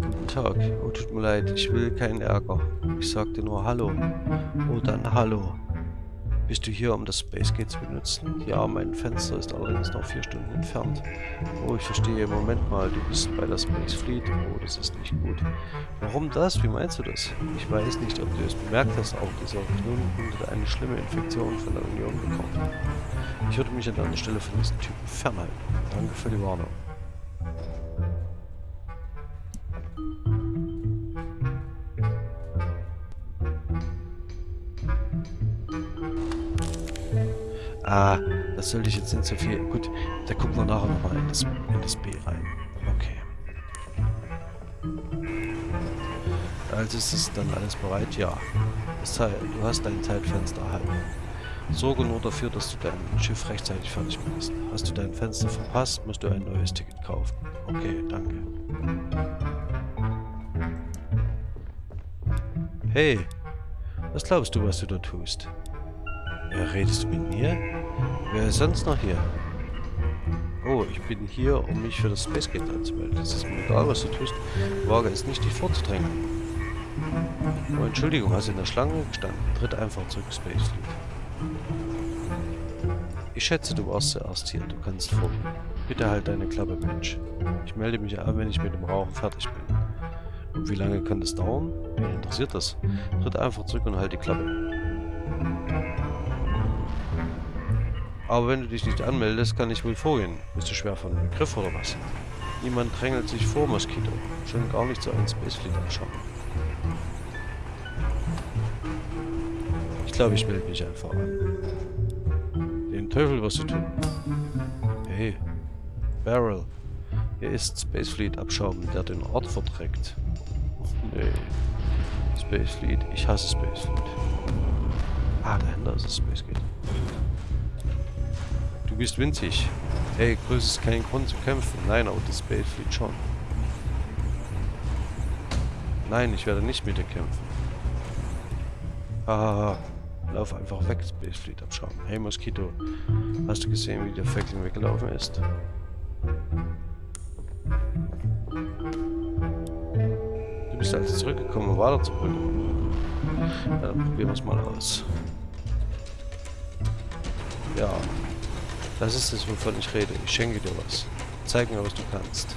Guten Tag. Oh, tut mir leid, ich will keinen Ärger. Ich sagte nur Hallo. Oh, dann Hallo. Bist du hier, um das Spacegate zu benutzen? Ja, mein Fenster ist allerdings noch vier Stunden entfernt. Oh, ich verstehe. Moment mal, du bist bei der Space Fleet. Oh, das ist nicht gut. Warum das? Wie meinst du das? Ich weiß nicht, ob du es bemerkt hast, auch dieser Knurrenhund hat eine schlimme Infektion von der Union bekommen. Ich würde mich an deiner Stelle von diesen Typen fernhalten. Danke für die Warnung. Ah, das sollte ich jetzt nicht so viel... Gut, da gucken wir nachher nochmal in das, in das B rein. Okay. Also ist es dann alles bereit? Ja. Du hast dein Zeitfenster erhalten. Sorge nur dafür, dass du dein Schiff rechtzeitig fertig machst. Hast du dein Fenster verpasst, musst du ein neues Ticket kaufen. Okay, danke. Hey, was glaubst du, was du da tust? Redest du mit mir? Wer ist sonst noch hier? Oh, ich bin hier, um mich für das Space Gate anzumelden. Es ist mir egal, was du tust. Wage es nicht, dich vorzudrängen. Oh, Entschuldigung, hast du in der Schlange gestanden? Tritt einfach zurück, Space Fleet. Ich schätze, du warst zuerst hier. Du kannst vorgehen. Bitte halt deine Klappe, Mensch. Ich melde mich an, wenn ich mit dem Rauchen fertig bin. Und wie lange kann das dauern? Wen interessiert das? Tritt einfach zurück und halt die Klappe. Aber wenn du dich nicht anmeldest, kann ich wohl vorgehen. Bist du schwer von Begriff oder was? Niemand drängelt sich vor, Moskito. Schon gar nicht so ein Spacefleet anschauen. Ich glaube, ich melde mich einfach an. Den Teufel wirst du tun. Hey, Barrel. Hier ist Spacefleet-Abschaum, der den Ort verträgt. Nee. Spacefleet. Ich hasse Spacefleet. Ah, dahinter ist das Spacegate. Du bist winzig. Hey, Größe ist kein Grund zu kämpfen. Nein, aber das Spacefleet schon. Nein, ich werde nicht mit dir kämpfen. Hahaha. Lauf einfach weg, Spacefleet abschauen. Hey Moskito, hast du gesehen, wie der Fackling weggelaufen ist? Du bist also zurückgekommen, um weiterzubringen. Ja, dann probieren wir es mal aus. Ja, das ist es, wovon ich rede. Ich schenke dir was. Zeig mir, was du kannst.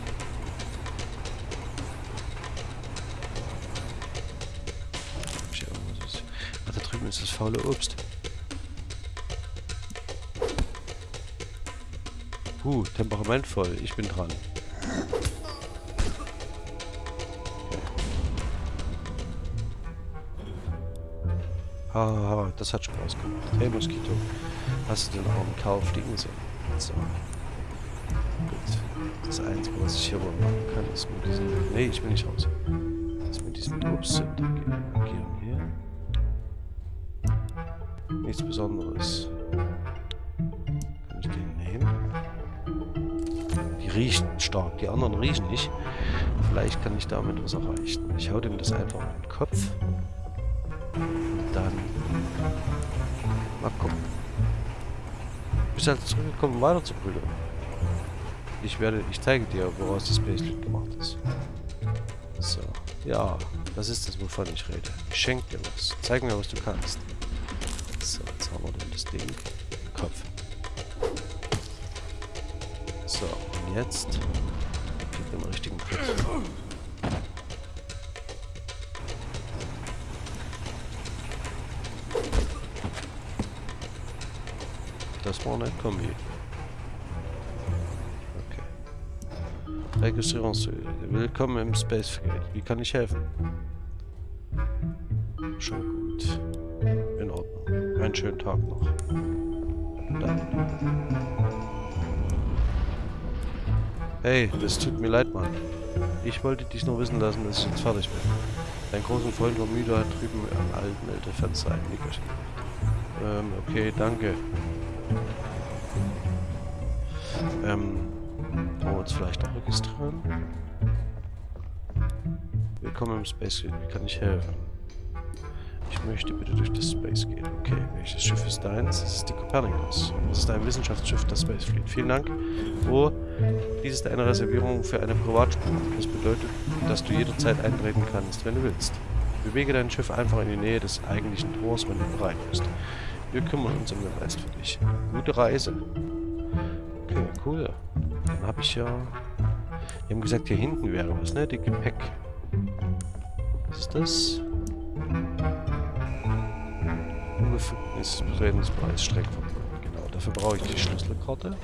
Ach, da drüben ist das faule Obst. Huh, temperamentvoll. Ich bin dran. Haha, das hat Spaß gemacht. Hey Moskito, hast du den armen Kerl fliegen sehen? So. Gut. Das Einzige, was ich hier wohl machen kann, ist mit diesem... Nee, ich will nicht raus. Ist mit diesem Obst zu interagieren hier. Nichts Besonderes. Kann ich den nehmen? Die riechen stark, die anderen riechen nicht. Vielleicht kann ich damit was erreichen. Ich hau dem das einfach in den Kopf. Dann mal gucken. Bist halt zurückgekommen, weiter zu prügeln. Ich werde, ich zeige dir, woraus das Baselit gemacht ist. So, ja, das ist das, wovon ich rede. Ich schenke dir was. Zeig mir, was du kannst. So, jetzt haben wir denn das Ding im Kopf. So, und jetzt gib den richtigen Griff. Eine Kombi. Okay. Registrierungshöhe. Willkommen im Space Frigate. Wie kann ich helfen? Schon gut. In Ordnung. Einen schönen Tag noch. Dann. Hey, das tut mir leid, Mann. Ich wollte dich nur wissen lassen, dass ich jetzt fertig bin. Dein großen Freund war müde, hat drüben am alten Ältefenster ein Nickerchen. Ähm, okay, danke. Ähm, wollen wir uns vielleicht auch registrieren? Willkommen im Space Gate. Wie kann ich helfen? Ich möchte bitte durch das Space Gate. Okay, welches Schiff ist deins? Das ist die Copernicus. Das ist ein Wissenschaftsschiff der Space Fleet. Vielen Dank. Oh, dies ist eine Reservierung für eine Privatspur. Das bedeutet, dass du jederzeit eintreten kannst, wenn du willst. Bewege dein Schiff einfach in die Nähe des eigentlichen Tors, wenn du bereit bist. Wir kümmern uns um den Rest für dich. Gute Reise. Okay, cool. Dann habe ich ja... Die haben gesagt, hier hinten wäre was, ne? Die Gepäck. Was ist das? Unbefugnis Betretenspreis Streckverbot. Genau, dafür brauche ich die Schlüsselkarte.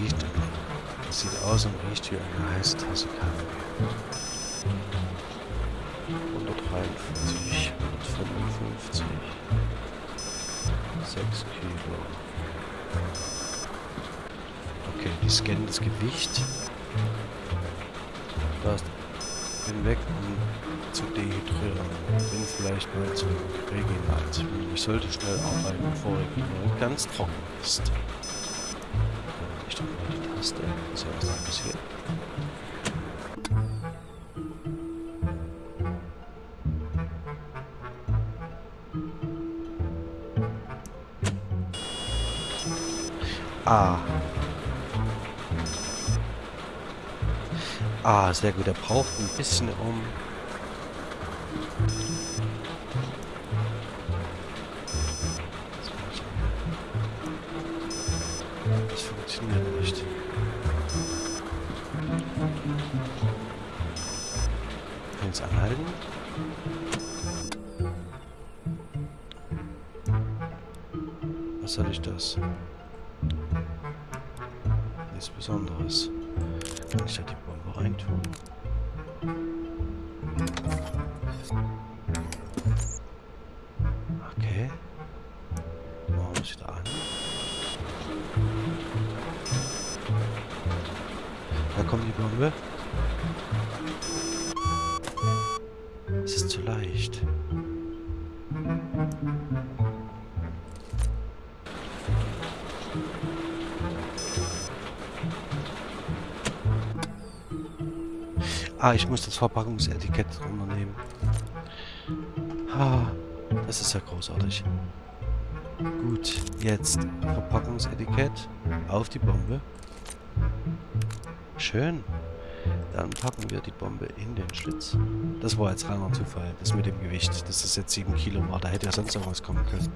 Riecht. Es sieht aus und riecht wie eine heiße Tasse Kaffee. 143, 155. 6 Kilo. Okay, die scannen das Gewicht. Da ist bin weg, um zu dehydrieren. Bin vielleicht mal zu Reginat. Ich sollte schnell arbeiten, bevor Reginat ganz trocken ist. Mal. Was ja was da passiert. Ah. Ah, sehr gut. Er braucht ein bisschen um... ich muss das Verpackungsetikett runternehmen. Ah, das ist ja großartig. Gut, jetzt Verpackungsetikett auf die Bombe. Schön. Dann packen wir die Bombe in den Schlitz. Das war jetzt reiner Zufall, das mit dem Gewicht. Das ist jetzt 7 Kilo war. Da hätte ja sonst noch was kommen können.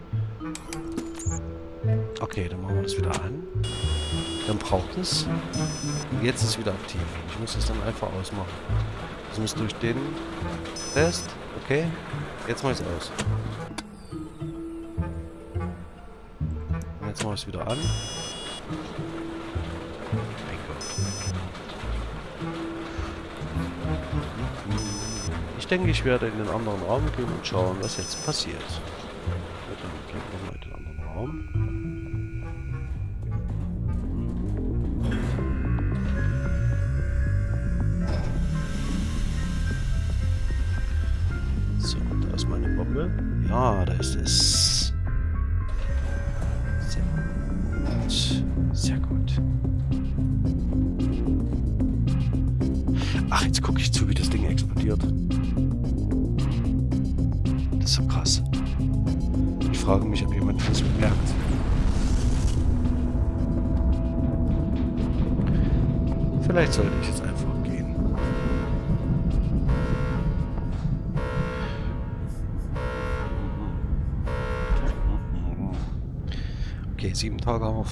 Okay, dann machen wir das wieder an. Dann braucht es. Jetzt ist es wieder aktiv. Ich muss es dann einfach ausmachen. Das muss durch den Test. Okay. Jetzt mache ich es aus. Jetzt mache ich es wieder an. Ich denke, ich werde in den anderen Raum gehen und schauen, was jetzt passiert.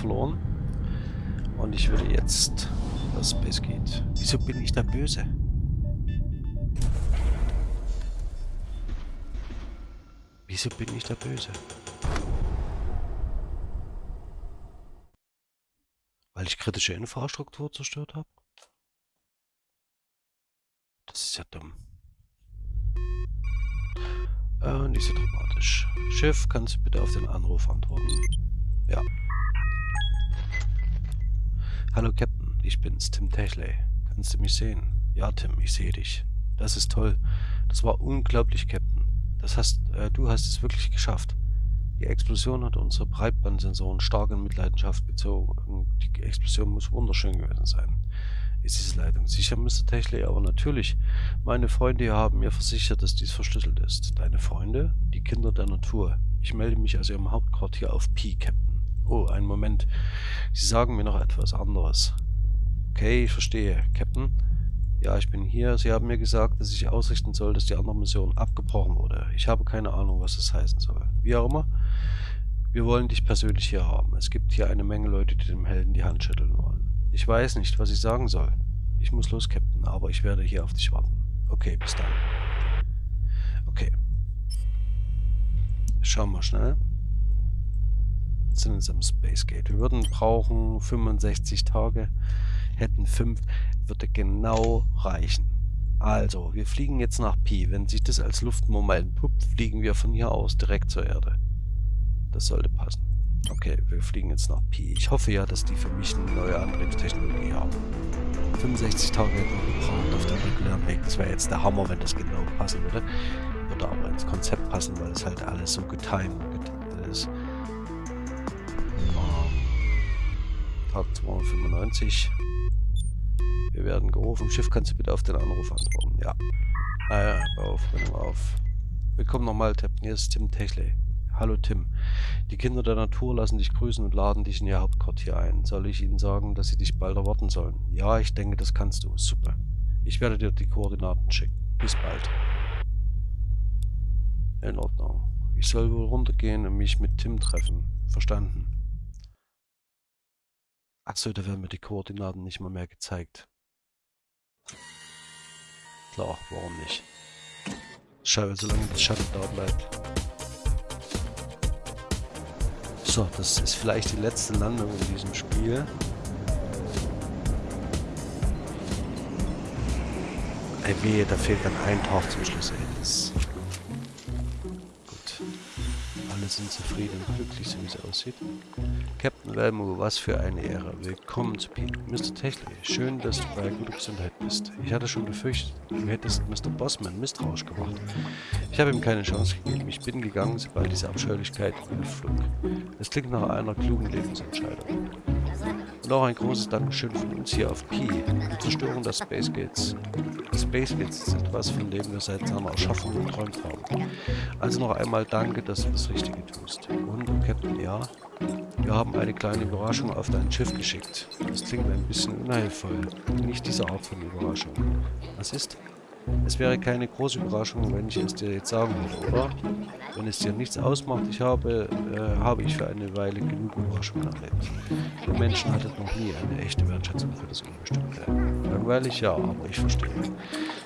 Verloren. Und ich würde jetzt, was Space geht. Wieso bin ich da böse? Wieso bin ich da böse? Weil ich kritische Infrastruktur zerstört habe? Das ist ja dumm. Äh, nicht so dramatisch. Schiff, kannst du bitte auf den Anruf antworten? Ja. Hallo Captain, ich bin's, Tim Techley. Kannst du mich sehen? Ja, Tim, ich sehe dich. Das ist toll. Das war unglaublich, Captain. Das hast, äh, du hast es wirklich geschafft. Die Explosion hat unsere Breitbandsensoren stark in Mitleidenschaft gezogen. Die Explosion muss wunderschön gewesen sein. Ist diese Leitung sicher, Mr. Techley? Aber natürlich. Meine Freunde haben mir versichert, dass dies verschlüsselt ist. Deine Freunde? Die Kinder der Natur. Ich melde mich aus ihrem Hauptquartier auf Pi, Captain. Oh, einen Moment. Sie sagen mir noch etwas anderes. Okay, ich verstehe. Captain? Ja, ich bin hier. Sie haben mir gesagt, dass ich ausrichten soll, dass die andere Mission abgebrochen wurde. Ich habe keine Ahnung, was das heißen soll. Wie auch immer. Wir wollen dich persönlich hier haben. Es gibt hier eine Menge Leute, die dem Helden die Hand schütteln wollen. Ich weiß nicht, was ich sagen soll. Ich muss los, Captain, aber ich werde hier auf dich warten. Okay, bis dann. Okay. Schauen wir schnell. Sind jetzt am Space Gate. Wir würden brauchen 65 Tage, hätten 5, würde genau reichen. Also, wir fliegen jetzt nach Pi. Wenn sich das als Luftmoment entpuppt, fliegen wir von hier aus direkt zur Erde. Das sollte passen. Okay, wir fliegen jetzt nach Pi. Ich hoffe ja, dass die für mich eine neue Antriebstechnologie haben. 65 Tage hätten wir gebraucht auf dem regulären Weg. Das wäre jetzt der Hammer, wenn das genau passen würde. Würde aber ins Konzept passen, weil es halt alles so getimed ist. Tag 295. Wir werden gerufen. Schiff, kannst du bitte auf den Anruf antworten? Ja. Naja, ah, auf, bring auf. Willkommen nochmal, Hier ist Tim Techley. Hallo Tim. Die Kinder der Natur lassen dich grüßen und laden dich in ihr Hauptquartier ein. Soll ich ihnen sagen, dass sie dich bald erwarten sollen? Ja, ich denke, das kannst du. Super. Ich werde dir die Koordinaten schicken. Bis bald. In Ordnung. Ich soll wohl runtergehen und mich mit Tim treffen. Verstanden. Achso, da werden mir die Koordinaten nicht mal mehr gezeigt. Klar, warum nicht? Schau, solange das Shuttle da bleibt. So, das ist vielleicht die letzte Landung in diesem Spiel. Ey, wehe, da fehlt dann ein Tag zum Schluss. Ey. Sind zufrieden und glücklich, so wie es aussieht. Captain Velmo, was für eine Ehre. Willkommen zu Pete. Mr. Techley, schön, dass du bei guter Gesundheit bist. Ich hatte schon befürchtet, du hättest Mr. Bossman misstrauisch gemacht. Ich habe ihm keine Chance gegeben. Ich bin gegangen, sobald diese Abscheulichkeit flog. Es klingt nach einer klugen Lebensentscheidung. Auch ein großes Dankeschön von uns hier auf Pi. Die Zerstörung der Space Gates. Die Space Gates ist etwas, von dem wir seit seiner Erschaffung geträumt haben. Also noch einmal danke, dass du das Richtige tust. Und, Captain, ja, wir haben eine kleine Überraschung auf dein Schiff geschickt. Das klingt ein bisschen unheilvoll. Nicht diese Art von Überraschung. Was ist? Es wäre keine große Überraschung, wenn ich es dir jetzt sagen würde, oder? Wenn es dir nichts ausmacht, ich habe, äh, habe ich für eine Weile genug Überraschungen erlebt. Der Menschen hatte noch nie eine echte Wertschätzung für das Unbestimmte. Langweilig, ja, aber ich verstehe.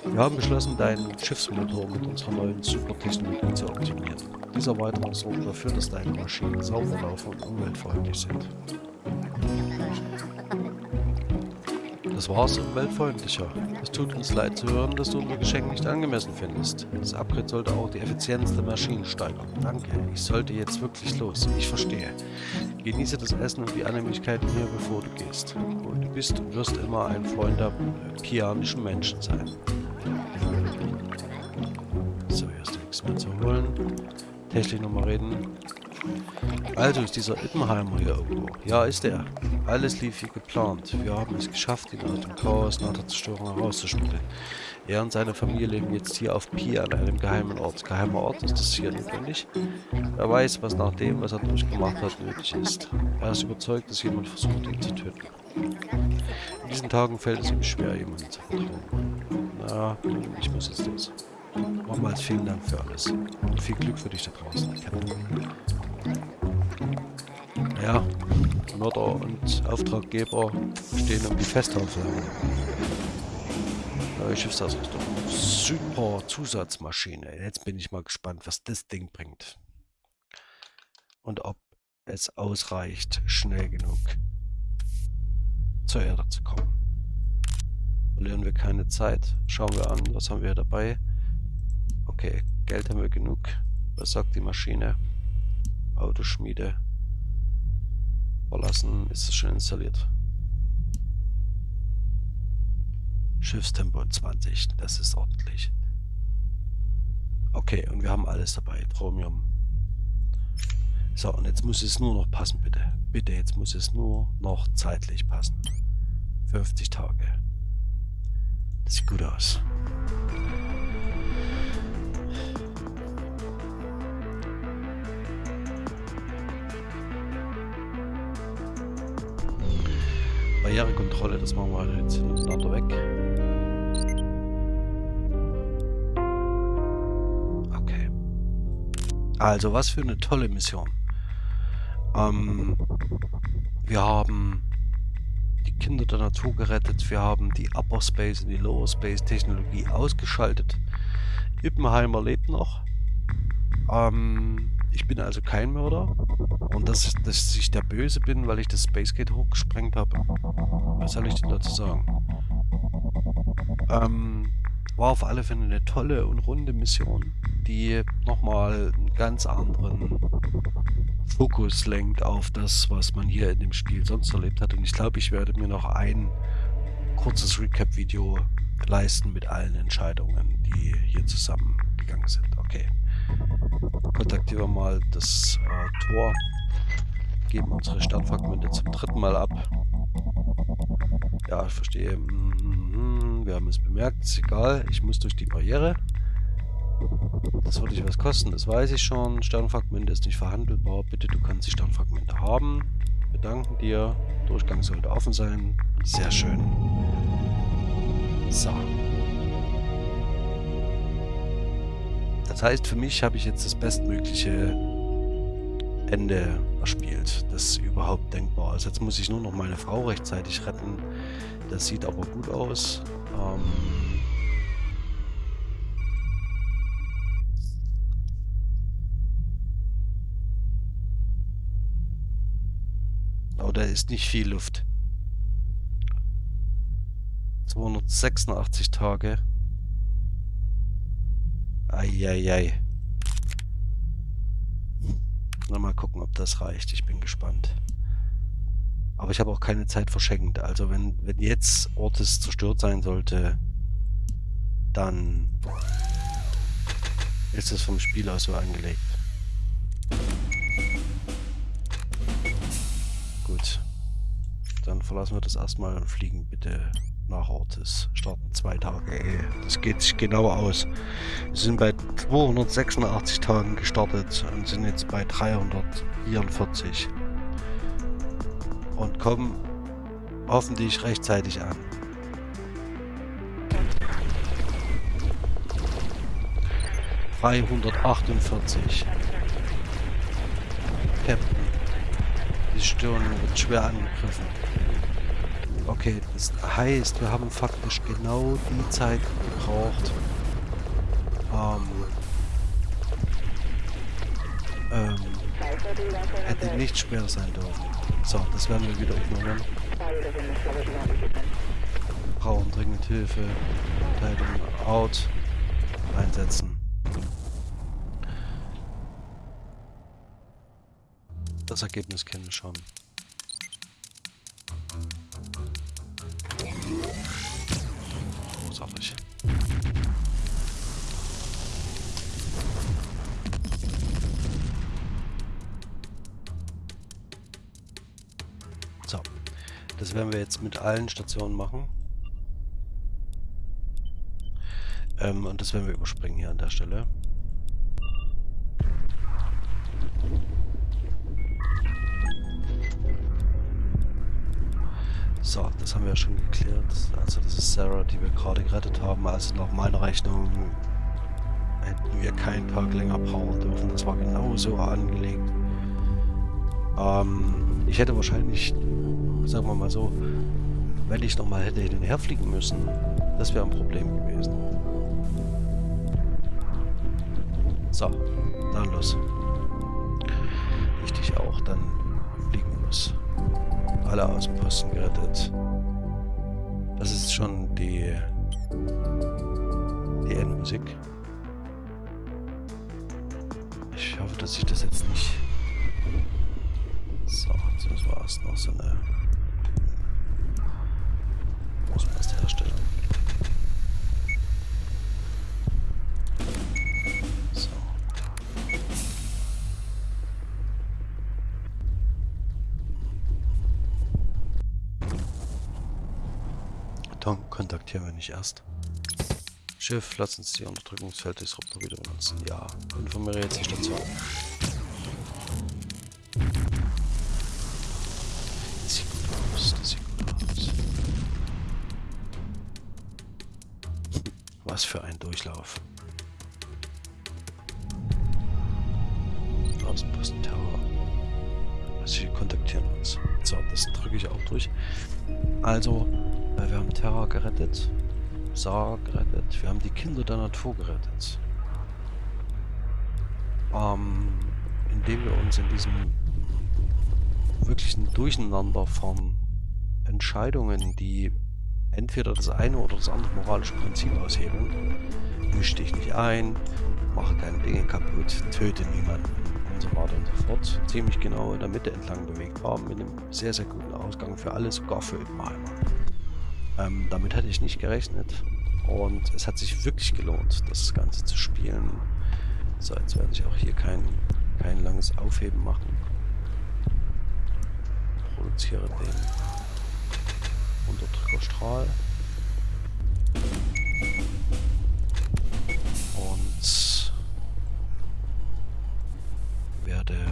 Wir haben beschlossen, deinen Schiffsmotor mit unserer neuen Supertechnologie zu optimieren. Dieser Erweiterung sorgt dafür, dass deine Maschinen sauber laufen und umweltfreundlich sind. Das war's umweltfreundlicher. Es tut uns leid zu hören, dass du unser Geschenk nicht angemessen findest. Das Upgrade sollte auch die Effizienz der Maschinen steigern. Danke, ich sollte jetzt wirklich los. Ich verstehe. Genieße das Essen und die Annehmlichkeiten hier, bevor du gehst. Und du bist und wirst immer ein Freund der pianischen Menschen sein. So, hier ist nichts mehr zu holen. Technik nochmal reden. Also ist dieser Ippenheimer hier irgendwo. Ja, ist er. Alles lief wie geplant. Wir haben es geschafft, ihn aus dem Chaos nach der Zerstörung herauszuschmuggeln. Er und seine Familie leben jetzt hier auf Pi an einem geheimen Ort. Geheimer Ort ist das hier notwendig. Er weiß, was nach dem, was er durchgemacht hat, nötig ist. Er ist überzeugt, dass jemand versucht, ihn zu töten. In diesen Tagen fällt es ihm schwer, jemanden zu vertrauen. Na, ich muss jetzt los. Nochmals vielen Dank für alles. Und viel Glück für dich da draußen. Ja, Mörder und Auftraggeber stehen um die Festhauflage. Neue Schiffsausrüstung. Super Zusatzmaschine. Jetzt bin ich mal gespannt, was das Ding bringt. Und ob es ausreicht, schnell genug zur Erde zu kommen. Verlieren wir keine Zeit. Schauen wir an, was haben wir dabei. Okay, Geld haben wir genug. Was sagt die Maschine? Autoschmiede. Verlassen ist es schon installiert. Schiffstempo 20, das ist ordentlich. Okay, und wir haben alles dabei. Chromium. So, und jetzt muss es nur noch passen, bitte. Bitte, jetzt muss es nur noch zeitlich passen. 50 Tage. Das sieht gut aus. Barrierekontrolle, das machen wir halt jetzt hintereinander weg. Okay. Also, was für eine tolle Mission. Ähm, wir haben die Kinder der Natur gerettet, wir haben die Upper Space und die Lower Space Technologie ausgeschaltet. Ippenheimer lebt noch. Ähm, Ich bin also kein Mörder. Und dass, dass ich der Böse bin, weil ich das Spacegate hochgesprengt habe. Was soll ich denn dazu sagen? Ähm, war auf alle Fälle eine tolle und runde Mission, die nochmal einen ganz anderen Fokus lenkt auf das, was man hier in dem Spiel sonst erlebt hat. Und ich glaube, ich werde mir noch ein kurzes Recap-Video leisten mit allen Entscheidungen, die hier zusammengegangen sind. Okay. Kontaktieren wir mal das äh, Tor. Geben unsere Sternfragmente zum dritten Mal ab. Ja, ich verstehe. Mhm, wir haben es bemerkt. Ist egal. Ich muss durch die Barriere. Das würde dich was kosten, das weiß ich schon. Sternfragmente ist nicht verhandelbar. Bitte, du kannst die Sternfragmente haben. Wir danken dir. Durchgang sollte offen sein. Sehr schön. So. Das heißt, für mich habe ich jetzt das bestmögliche Ende erspielt, das überhaupt denkbar ist. Jetzt muss ich nur noch meine Frau rechtzeitig retten. Das sieht aber gut aus. Ähm aber da ist nicht viel Luft. 286 Tage. Eieiei. Na, mal gucken, ob das reicht. Ich bin gespannt. Aber ich habe auch keine Zeit verschenkt. Also wenn, wenn jetzt Ortes zerstört sein sollte, dann ist es vom Spiel aus so angelegt. Gut. Dann verlassen wir das erstmal und fliegen bitte nach Ortis. Starten zwei Tage. Ey, das geht sich genau aus. Wir sind bei 286 Tagen gestartet und sind jetzt bei 344. Und kommen hoffentlich rechtzeitig an. Dreihundertachtundvierzig. Captain. Die Stirn wird schwer angegriffen. Okay, das heißt, wir haben faktisch genau die Zeit gebraucht. Ähm, ähm, hätte nicht schwer sein dürfen. So, das werden wir wieder ignorieren. Brauchen dringend Hilfe. Verteidigung out. Einsetzen. Das Ergebnis kennen wir schon. Werden wir jetzt mit allen Stationen machen. Ähm, und das werden wir überspringen hier an der Stelle. So, das haben wir ja schon geklärt. Also das ist Sarah, die wir gerade gerettet haben. Also nach meiner Rechnung hätten wir keinen Tag länger brauchen dürfen. Das war genauso angelegt. Ähm, ich hätte wahrscheinlich sagen wir mal so, wenn ich nochmal hätte hin und her fliegen müssen, das wäre ein Problem gewesen. So, dann los. Richtig auch, dann fliegen los. Alle Außenposten gerettet. Das ist schon die, die Endmusik. Ich hoffe, dass ich das jetzt nicht... So, das war erst noch so eine Hersteller. So. Dann kontaktieren wir nicht erst. Schiff, lass uns die Unterdrückungsfelddisruptor wieder benutzen. Ja, informiere jetzt die Station. Was für ein Durchlauf. Außenposten Terror. Also sie kontaktieren uns. So, das drücke ich auch durch. Also, wir haben Terror gerettet. Saar gerettet. Wir haben die Kinder der Natur gerettet. Ähm, indem wir uns in diesem wirklichen Durcheinander von Entscheidungen, die entweder das eine oder das andere moralische Prinzip aushebeln, misch dich nicht ein, mache keine Dinge kaputt, töte niemanden und so weiter und so fort, ziemlich genau in der Mitte entlang bewegt war, mit einem sehr, sehr guten Ausgang für alle, sogar für Ippenheimer. Ähm, damit hatte ich nicht gerechnet und es hat sich wirklich gelohnt, das Ganze zu spielen. So, jetzt werde ich auch hier kein, kein langes Aufheben machen. Produziere den Unterdrückerstrahl. Und werde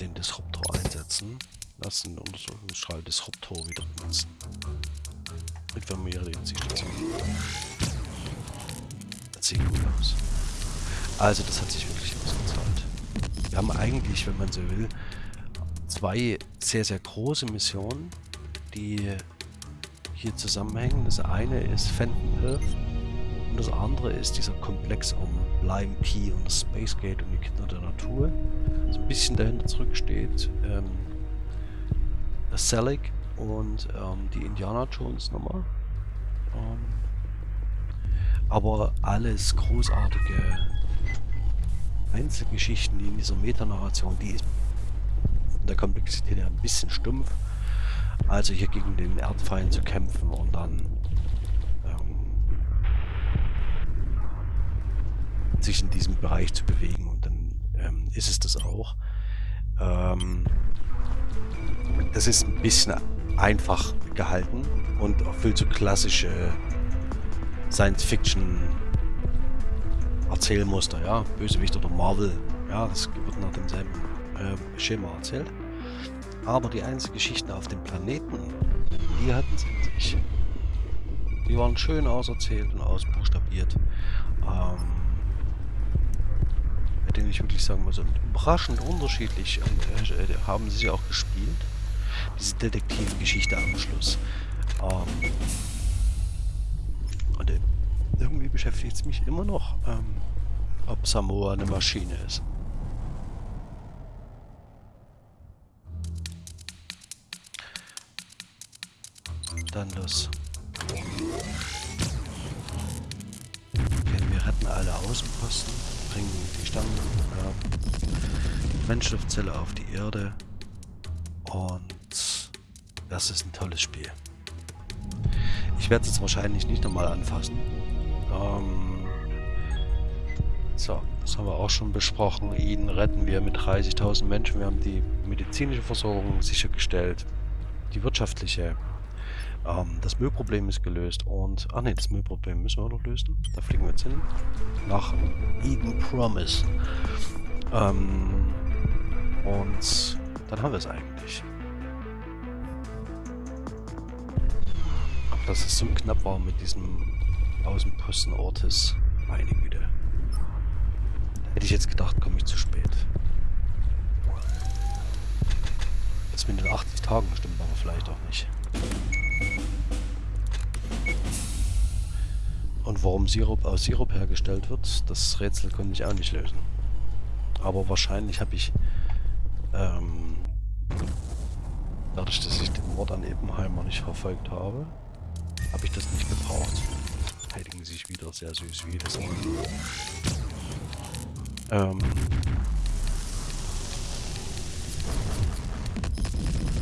den Disruptor einsetzen. Lass den Untersuchungsstrahl Disruptor wieder benutzen. Informiere die Zielstation. Das sieht gut aus. Also das hat sich wirklich ausgezahlt. Wir haben eigentlich, wenn man so will, zwei sehr, sehr große Missionen, die hier zusammenhängen. Das eine ist Fenton Earth und das andere ist dieser Komplex um Lime Key und das Space Gate und die Kinder der Natur. So ein bisschen dahinter zurücksteht ähm, Selig und ähm, die Indiana Jones Nummer. Ähm, aber alles großartige Einzelgeschichten, in dieser Metanarration, die von der Komplexität her ein bisschen stumpf. Also hier gegen den Erdfeind zu kämpfen und dann ähm, sich in diesem Bereich zu bewegen und dann ähm, ist es das auch. Ähm, das ist ein bisschen einfach gehalten und erfüllt so klassische Science-Fiction Erzählmuster, ja, Bösewicht oder Marvel, ja, das wird nach demselben äh, Schema erzählt. Aber die einzelnen Geschichten auf dem Planeten, die hatten es in sich. Die waren schön auserzählt und ausbuchstabiert. Ähm, bei denen ich wirklich sagen muss, überraschend unterschiedlich äh, äh, haben sie auch gespielt diese Detektivgeschichte am Schluss. Ähm, und äh, irgendwie beschäftigt es mich immer noch, ähm, ob Samoa eine Maschine ist. Dann los. Okay, wir retten alle Außenposten, bringen die Stamm, äh, Menschenluftzelle auf die Erde und das ist ein tolles Spiel. Ich werde es jetzt wahrscheinlich nicht nochmal anfassen. Ähm so, das haben wir auch schon besprochen. Ihn retten wir mit 30.000 Menschen. Wir haben die medizinische Versorgung sichergestellt. Die wirtschaftliche. Ähm, das Müllproblem ist gelöst. Und, ach ne, das Müllproblem müssen wir noch lösen. Da fliegen wir jetzt hin. Nach Eden Promise. Ähm, und dann haben wir es eigentlich. dass es so knapp war mit diesem Außenposten Ortes. Meine Güte. Hätte ich jetzt gedacht, komme ich zu spät. Das mit den 80 Tagen stimmt aber vielleicht auch nicht. Und warum Sirup aus Sirup hergestellt wird, das Rätsel konnte ich auch nicht lösen. Aber wahrscheinlich habe ich ähm, dadurch, dass ich den Mord an Ebenheimer nicht verfolgt habe, habe ich das nicht gebraucht. Heiligen sich wieder sehr süß, wie jedes Mal. Ähm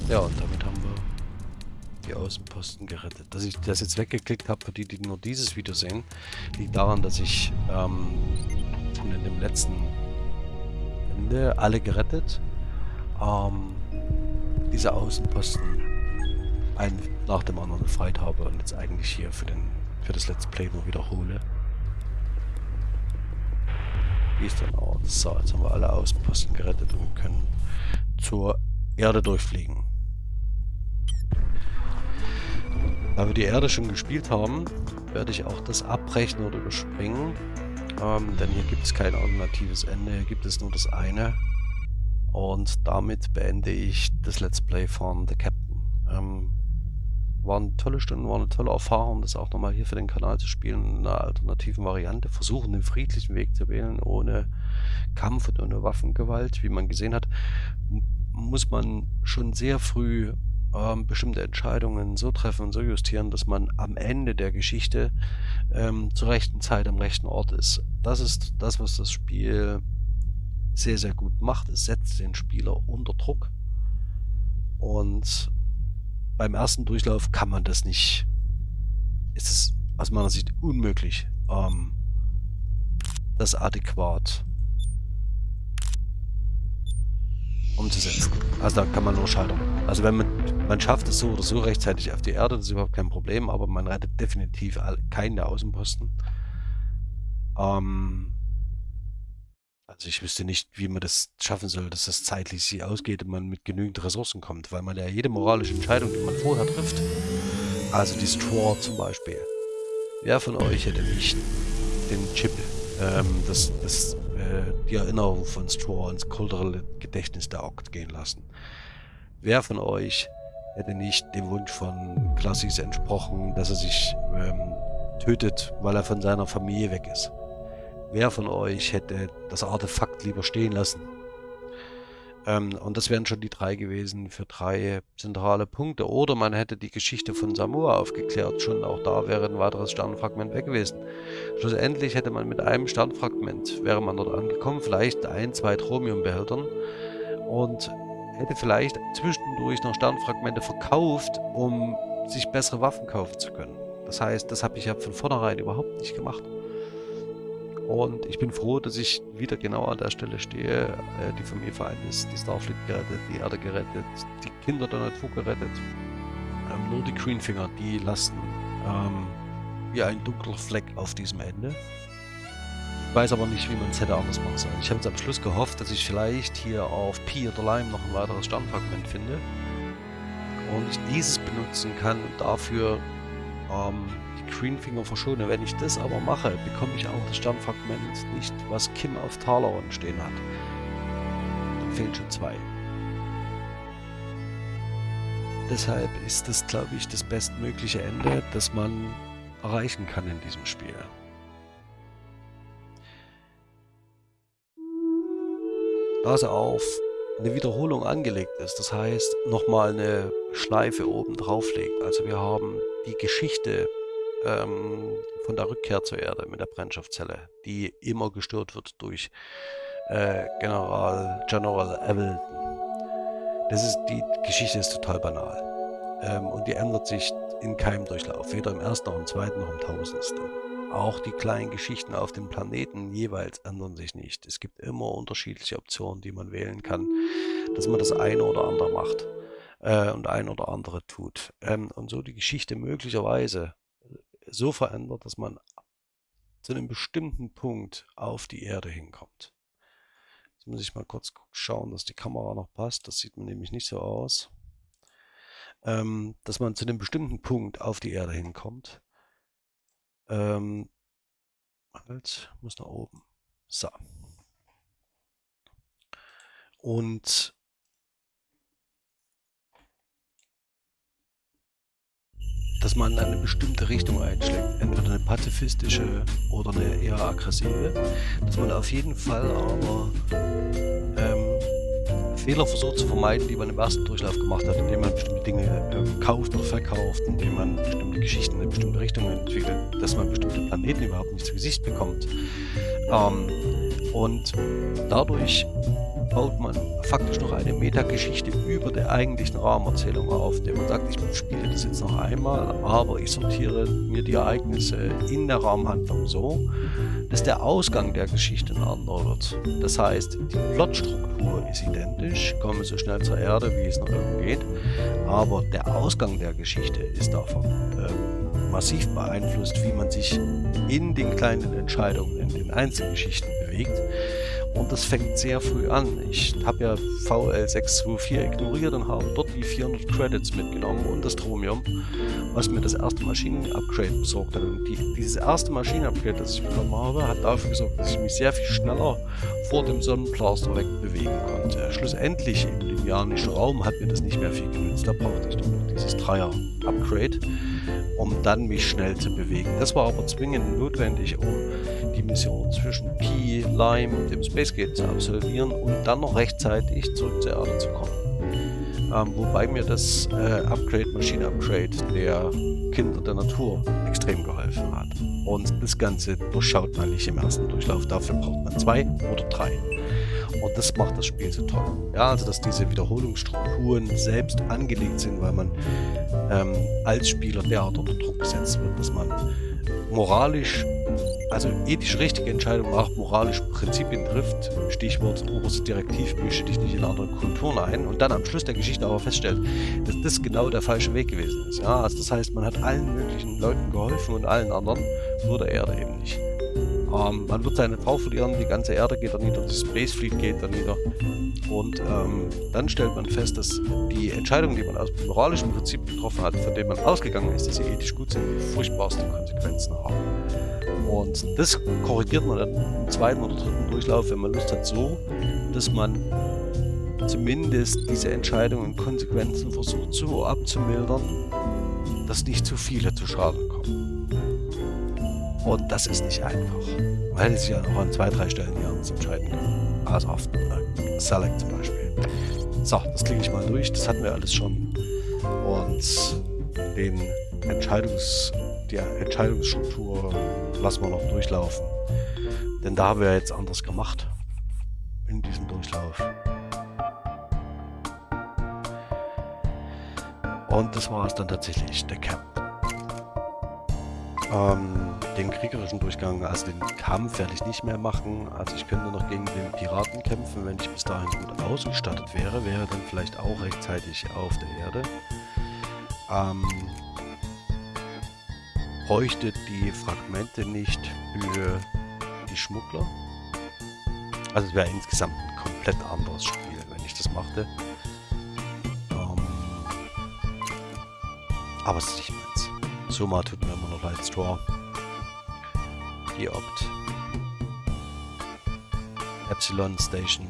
ja, und damit haben die Außenposten gerettet. Dass ich das jetzt weggeklickt habe, für die, die nur dieses Video sehen, liegt daran, dass ich ähm, in dem letzten Ende alle gerettet, ähm, diese Außenposten einen nach dem anderen befreit habe und jetzt eigentlich hier für, den, für das Let's Play nur wiederhole. Wie ist dann aus? So, jetzt haben wir alle Außenposten gerettet und können zur Erde durchfliegen. Da wir die Erde schon gespielt haben, werde ich auch das abbrechen oder überspringen. Ähm, denn hier gibt es kein alternatives Ende, hier gibt es nur das eine. Und damit beende ich das Let's Play von The Captain. Ähm, War eine tolle Stunde, war eine tolle Erfahrung, das auch nochmal hier für den Kanal zu spielen, in einer alternativen Variante. Versuchen, den friedlichen Weg zu wählen, ohne Kampf und ohne Waffengewalt. Wie man gesehen hat, muss man schon sehr früh ähm, bestimmte Entscheidungen so treffen und so justieren, dass man am Ende der Geschichte ähm, zur rechten Zeit am rechten Ort ist. Das ist das, was das Spiel sehr, sehr gut macht. Es setzt den Spieler unter Druck und beim ersten Durchlauf kann man das nicht. Ist es aus meiner Sicht unmöglich, ähm, das adäquat umzusetzen. Also da kann man nur scheitern. Also wenn man, man schafft es so oder so rechtzeitig auf die Erde, das ist überhaupt kein Problem, aber man rettet definitiv keinen der Außenposten. Ähm, also ich wüsste nicht, wie man das schaffen soll, dass das zeitlich sich ausgeht und man mit genügend Ressourcen kommt, weil man ja jede moralische Entscheidung, die man vorher trifft, also die Straw zum Beispiel, wer von euch hätte nicht den Chip, ähm, das, das, äh, die Erinnerung von Straw ins kulturelle Gedächtnis der Oct gehen lassen? Wer von euch hätte nicht dem Wunsch von Klassis entsprochen, dass er sich ähm, tötet, weil er von seiner Familie weg ist? Wer von euch hätte das Artefakt lieber stehen lassen? Ähm, und das wären schon die drei gewesen für drei zentrale Punkte. Oder man hätte die Geschichte von Samoa aufgeklärt. Schon auch da wäre ein weiteres Sternfragment weg gewesen. Schlussendlich hätte man mit einem Sternfragment, wäre man dort angekommen, vielleicht ein, zwei Chromiumbehältern und hätte vielleicht zwischendurch noch Sternfragmente verkauft, um sich bessere Waffen kaufen zu können. Das heißt, das habe ich ja von vornherein überhaupt nicht gemacht. Und ich bin froh, dass ich wieder genau an der Stelle stehe. Äh, die Familie vereint ist, die Starfleet gerettet, die Erde gerettet, die Kinder der Natur gerettet. Ähm, nur die Greenfinger, die lasten ähm, wie ein dunkler Fleck auf diesem Ende. Ich weiß aber nicht, wie man es hätte anders machen sollen. Ich habe jetzt am Schluss gehofft, dass ich vielleicht hier auf Pi oder Lime noch ein weiteres Sternfragment finde. Und ich dieses benutzen kann und dafür ähm, Greenfinger verschone. Wenn ich das aber mache, bekomme ich auch das Sternfragment nicht, was Kim auf Talaron stehen hat. Dann fehlen schon zwei. Deshalb ist das, glaube ich, das bestmögliche Ende, das man erreichen kann in diesem Spiel. Da sie auf eine Wiederholung angelegt ist, das heißt nochmal eine Schleife oben drauf legt. Also wir haben die Geschichte ähm, von der Rückkehr zur Erde mit der Brennstoffzelle, die immer gestört wird durch äh, General General Evelyn. Das ist, die Geschichte ist total banal. Ähm, und die ändert sich in keinem Durchlauf, weder im ersten noch im zweiten noch im tausendsten. Auch die kleinen Geschichten auf dem Planeten jeweils ändern sich nicht. Es gibt immer unterschiedliche Optionen, die man wählen kann, dass man das eine oder andere macht äh, und ein oder andere tut. Ähm, und so die Geschichte möglicherweise so verändert, dass man zu einem bestimmten Punkt auf die Erde hinkommt. Jetzt muss ich mal kurz schauen, dass die Kamera noch passt. Das sieht man nämlich nicht so aus. Ähm, dass man zu einem bestimmten Punkt auf die Erde hinkommt. Ähm, halt, muss nach oben. So. Und dass man eine bestimmte Richtung einschlägt, entweder eine pazifistische oder eine eher aggressive, dass man auf jeden Fall aber ähm, Fehler versucht zu vermeiden, die man im ersten Durchlauf gemacht hat, indem man bestimmte Dinge äh, kauft oder verkauft, indem man bestimmte Geschichten in eine bestimmte Richtung entwickelt, dass man bestimmte Planeten überhaupt nicht zu Gesicht bekommt. Ähm, und dadurch baut man faktisch noch eine Metageschichte über der eigentlichen Rahmenerzählung auf, indem man sagt, ich spiele das jetzt noch einmal, aber ich sortiere mir die Ereignisse in der Rahmenhandlung so, dass der Ausgang der Geschichte ein anderer wird. Das heißt, die Plotstruktur ist identisch, komme so schnell zur Erde, wie es noch irgend geht, aber der Ausgang der Geschichte ist davon äh, massiv beeinflusst, wie man sich in den kleinen Entscheidungen, in den Einzelgeschichten bewegt. Und das fängt sehr früh an. Ich habe ja VL624 ignoriert und habe dort die 400 Credits mitgenommen und das Chromium, was mir das erste Maschinen-Upgrade besorgt hat. Und die, dieses erste Maschinen-Upgrade, das ich bekommen habe, hat dafür gesorgt, dass ich mich sehr viel schneller vor dem Sonnenblaster wegbewegen konnte. Schlussendlich den ionischen Raum hat mir das nicht mehr viel genützt. Da brauchte ich doch noch dieses Dreier-Upgrade, um dann mich schnell zu bewegen. Das war aber zwingend notwendig, um die Mission zwischen Pi, Lime und dem Space Gate zu absolvieren und dann noch rechtzeitig zurück zur Erde zu kommen. Ähm, wobei mir das äh, Upgrade, Maschine-Upgrade der Kinder der Natur extrem geholfen hat. Und das Ganze durchschaut man nicht im ersten Durchlauf. Dafür braucht man zwei oder drei. Und das macht das Spiel so toll. Ja, also dass diese Wiederholungsstrukturen selbst angelegt sind, weil man ähm, als Spieler derart unter Druck gesetzt wird, dass man moralisch, also ethisch richtige Entscheidungen nach moralischen Prinzipien trifft. Stichwort oberste Direktiv, mische dich nicht in andere Kulturen ein und dann am Schluss der Geschichte aber feststellt, dass das genau der falsche Weg gewesen ist. Ja, also das heißt, man hat allen möglichen Leuten geholfen und allen anderen, nur der Erde eben nicht. Ähm, man wird seine Frau verlieren, die ganze Erde geht da nieder, die Space Fleet geht da nieder. Und ähm, dann stellt man fest, dass die Entscheidungen, die man aus moralischen Prinzip getroffen hat, von denen man ausgegangen ist, dass sie ethisch gut sind, die furchtbarsten Konsequenzen haben. Und das korrigiert man dann im zweiten oder dritten Durchlauf, wenn man Lust hat, so, dass man zumindest diese Entscheidungen und Konsequenzen versucht so abzumildern, dass nicht zu viele zu Schaden kommen. Und das ist nicht einfach. Man hätte sich ja noch an zwei, drei Stellen hier anders entscheiden können. Also auf Select zum Beispiel. So, das klicke ich mal durch. Das hatten wir alles schon. Und den Entscheidungs, die Entscheidungsstruktur lassen wir noch durchlaufen. Denn da haben wir jetzt anders gemacht in diesem Durchlauf. Und das war es dann tatsächlich, der Camp. Ähm, den kriegerischen Durchgang, also den Kampf werde ich nicht mehr machen. Also ich könnte noch gegen den Piraten kämpfen, wenn ich bis dahin gut ausgestattet wäre. Wäre dann vielleicht auch rechtzeitig auf der Erde. Ähm, bräuchte die Fragmente nicht für die Schmuggler. Also es wäre insgesamt ein komplett anderes Spiel, wenn ich das machte. Ähm, aber es ist nicht meins. Soma tut mir immer noch leid, Geopt. Epsilon Station.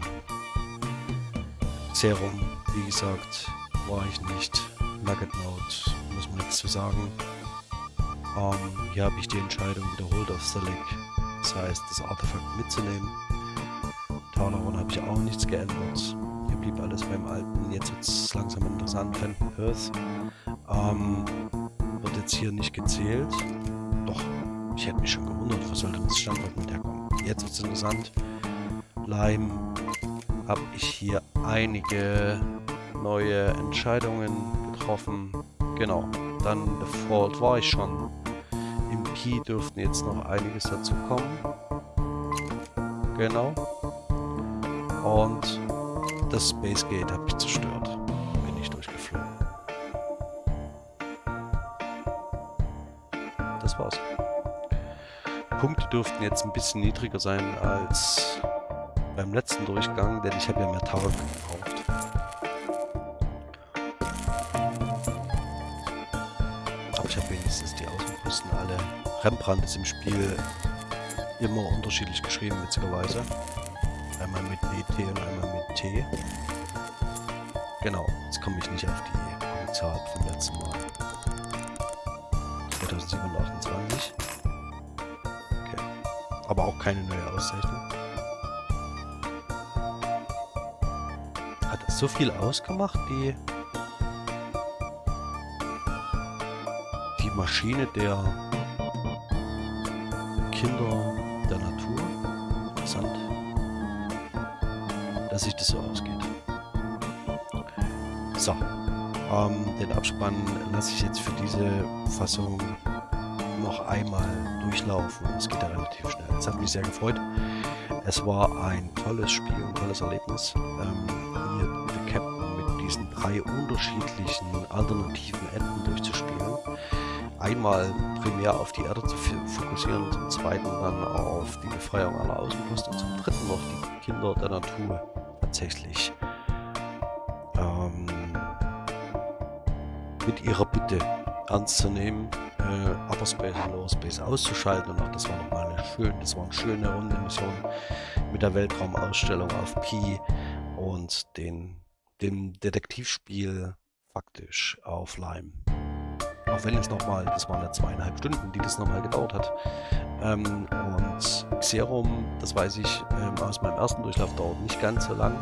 Serum, wie gesagt, war ich nicht. Nugget Note, muss man nichts zu sagen. Ähm, hier habe ich die Entscheidung wiederholt auf Select. Das heißt, das Artefakt mitzunehmen. Talaron habe ich auch nichts geändert. Hier blieb alles beim Alten. Jetzt wird es langsam interessant. Phantom Earth ähm, wird jetzt hier nicht gezählt. Doch, ich hätte mich schon gewundert, wo soll denn das Standort mit herkommen? Jetzt wird es interessant. Lime habe ich hier einige neue Entscheidungen getroffen. Genau, dann Default war ich schon. Im Key dürften jetzt noch einiges dazu kommen. Genau. Und das Space Gate habe ich zerstört. Dürften jetzt ein bisschen niedriger sein als beim letzten Durchgang, denn ich habe ja mehr Tower gebraucht. Aber ich habe wenigstens die Außenposten alle. Rembrandt ist im Spiel immer unterschiedlich geschrieben, witzigerweise. Einmal mit DT und einmal mit T. Genau, jetzt komme ich nicht auf die Zahl vom letzten Mal. 2728 keine neue Auszeichnung. Hat das so viel ausgemacht, die, die Maschine der Kinder der Natur? Interessant, dass sich das so ausgeht. So, ähm, den Abspann lasse ich jetzt für diese Fassung noch einmal durchlaufen. Es geht ja relativ schnell. Es hat mich sehr gefreut. Es war ein tolles Spiel, ein tolles Erlebnis. Ähm, hier The Captain mit diesen drei unterschiedlichen alternativen Enden durchzuspielen. Einmal primär auf die Erde zu fokussieren, zum zweiten dann auf die Befreiung aller Außenposten und zum dritten noch die Kinder der Natur tatsächlich ähm, mit ihrer Bitte ernst zu nehmen äh, Upper Space und Lower Space auszuschalten. Und auch das war nochmal eine schöne, das war eine schöne runde Mission mit der Weltraumausstellung auf Pi und den dem Detektivspiel faktisch auf Lime. Auch wenn es nochmal, das waren ja zweieinhalb Stunden, die das nochmal gedauert hat. Ähm, und Xerum, das weiß ich ähm, aus meinem ersten Durchlauf, dauert nicht ganz so lang.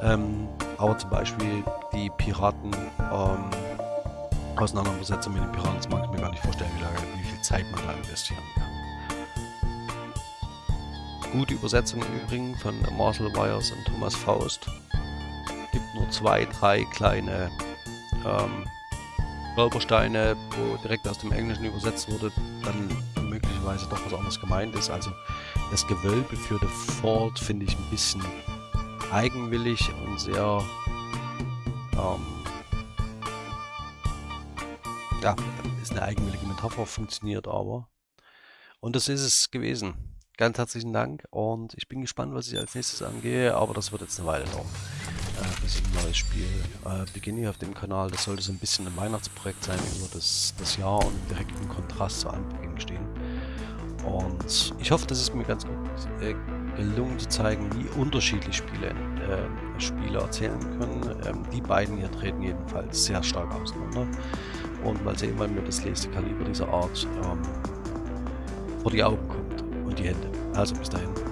Ähm, aber zum Beispiel die Piraten, ähm, Auseinandersetzung mit den Piraten, das mag ich mir gar nicht vorstellen, wie, lange, wie viel Zeit man da investieren kann. Gute Übersetzung im Übrigen von Marcel Weyers und Thomas Faust. Gibt nur zwei, drei kleine ähm, Stolpersteine, wo direkt aus dem Englischen übersetzt wurde, dann möglicherweise doch was anderes gemeint ist. Also das Gewölbe für The Fort finde ich ein bisschen eigenwillig und sehr ähm, ja, ist eine eigenwillige Metapher, funktioniert aber. Und das ist es gewesen. Ganz herzlichen Dank und ich bin gespannt, was ich als nächstes angehe, aber das wird jetzt eine Weile dauern, äh, bis ich ein neues Spiel äh, beginne hier auf dem Kanal. Das sollte so ein bisschen ein Weihnachtsprojekt sein über das, das Jahr und direkt im Kontrast zu Anbeginn stehen. Und ich hoffe, dass es mir ganz gut äh, gelungen zu zeigen, wie unterschiedlich Spiele, äh, Spiele erzählen können. Ähm, die beiden hier treten jedenfalls sehr stark auseinander. Und mal sehen, wann mir das nächste Kaliber dieser Art ähm, vor die Augen kommt und die Hände. Also bis dahin.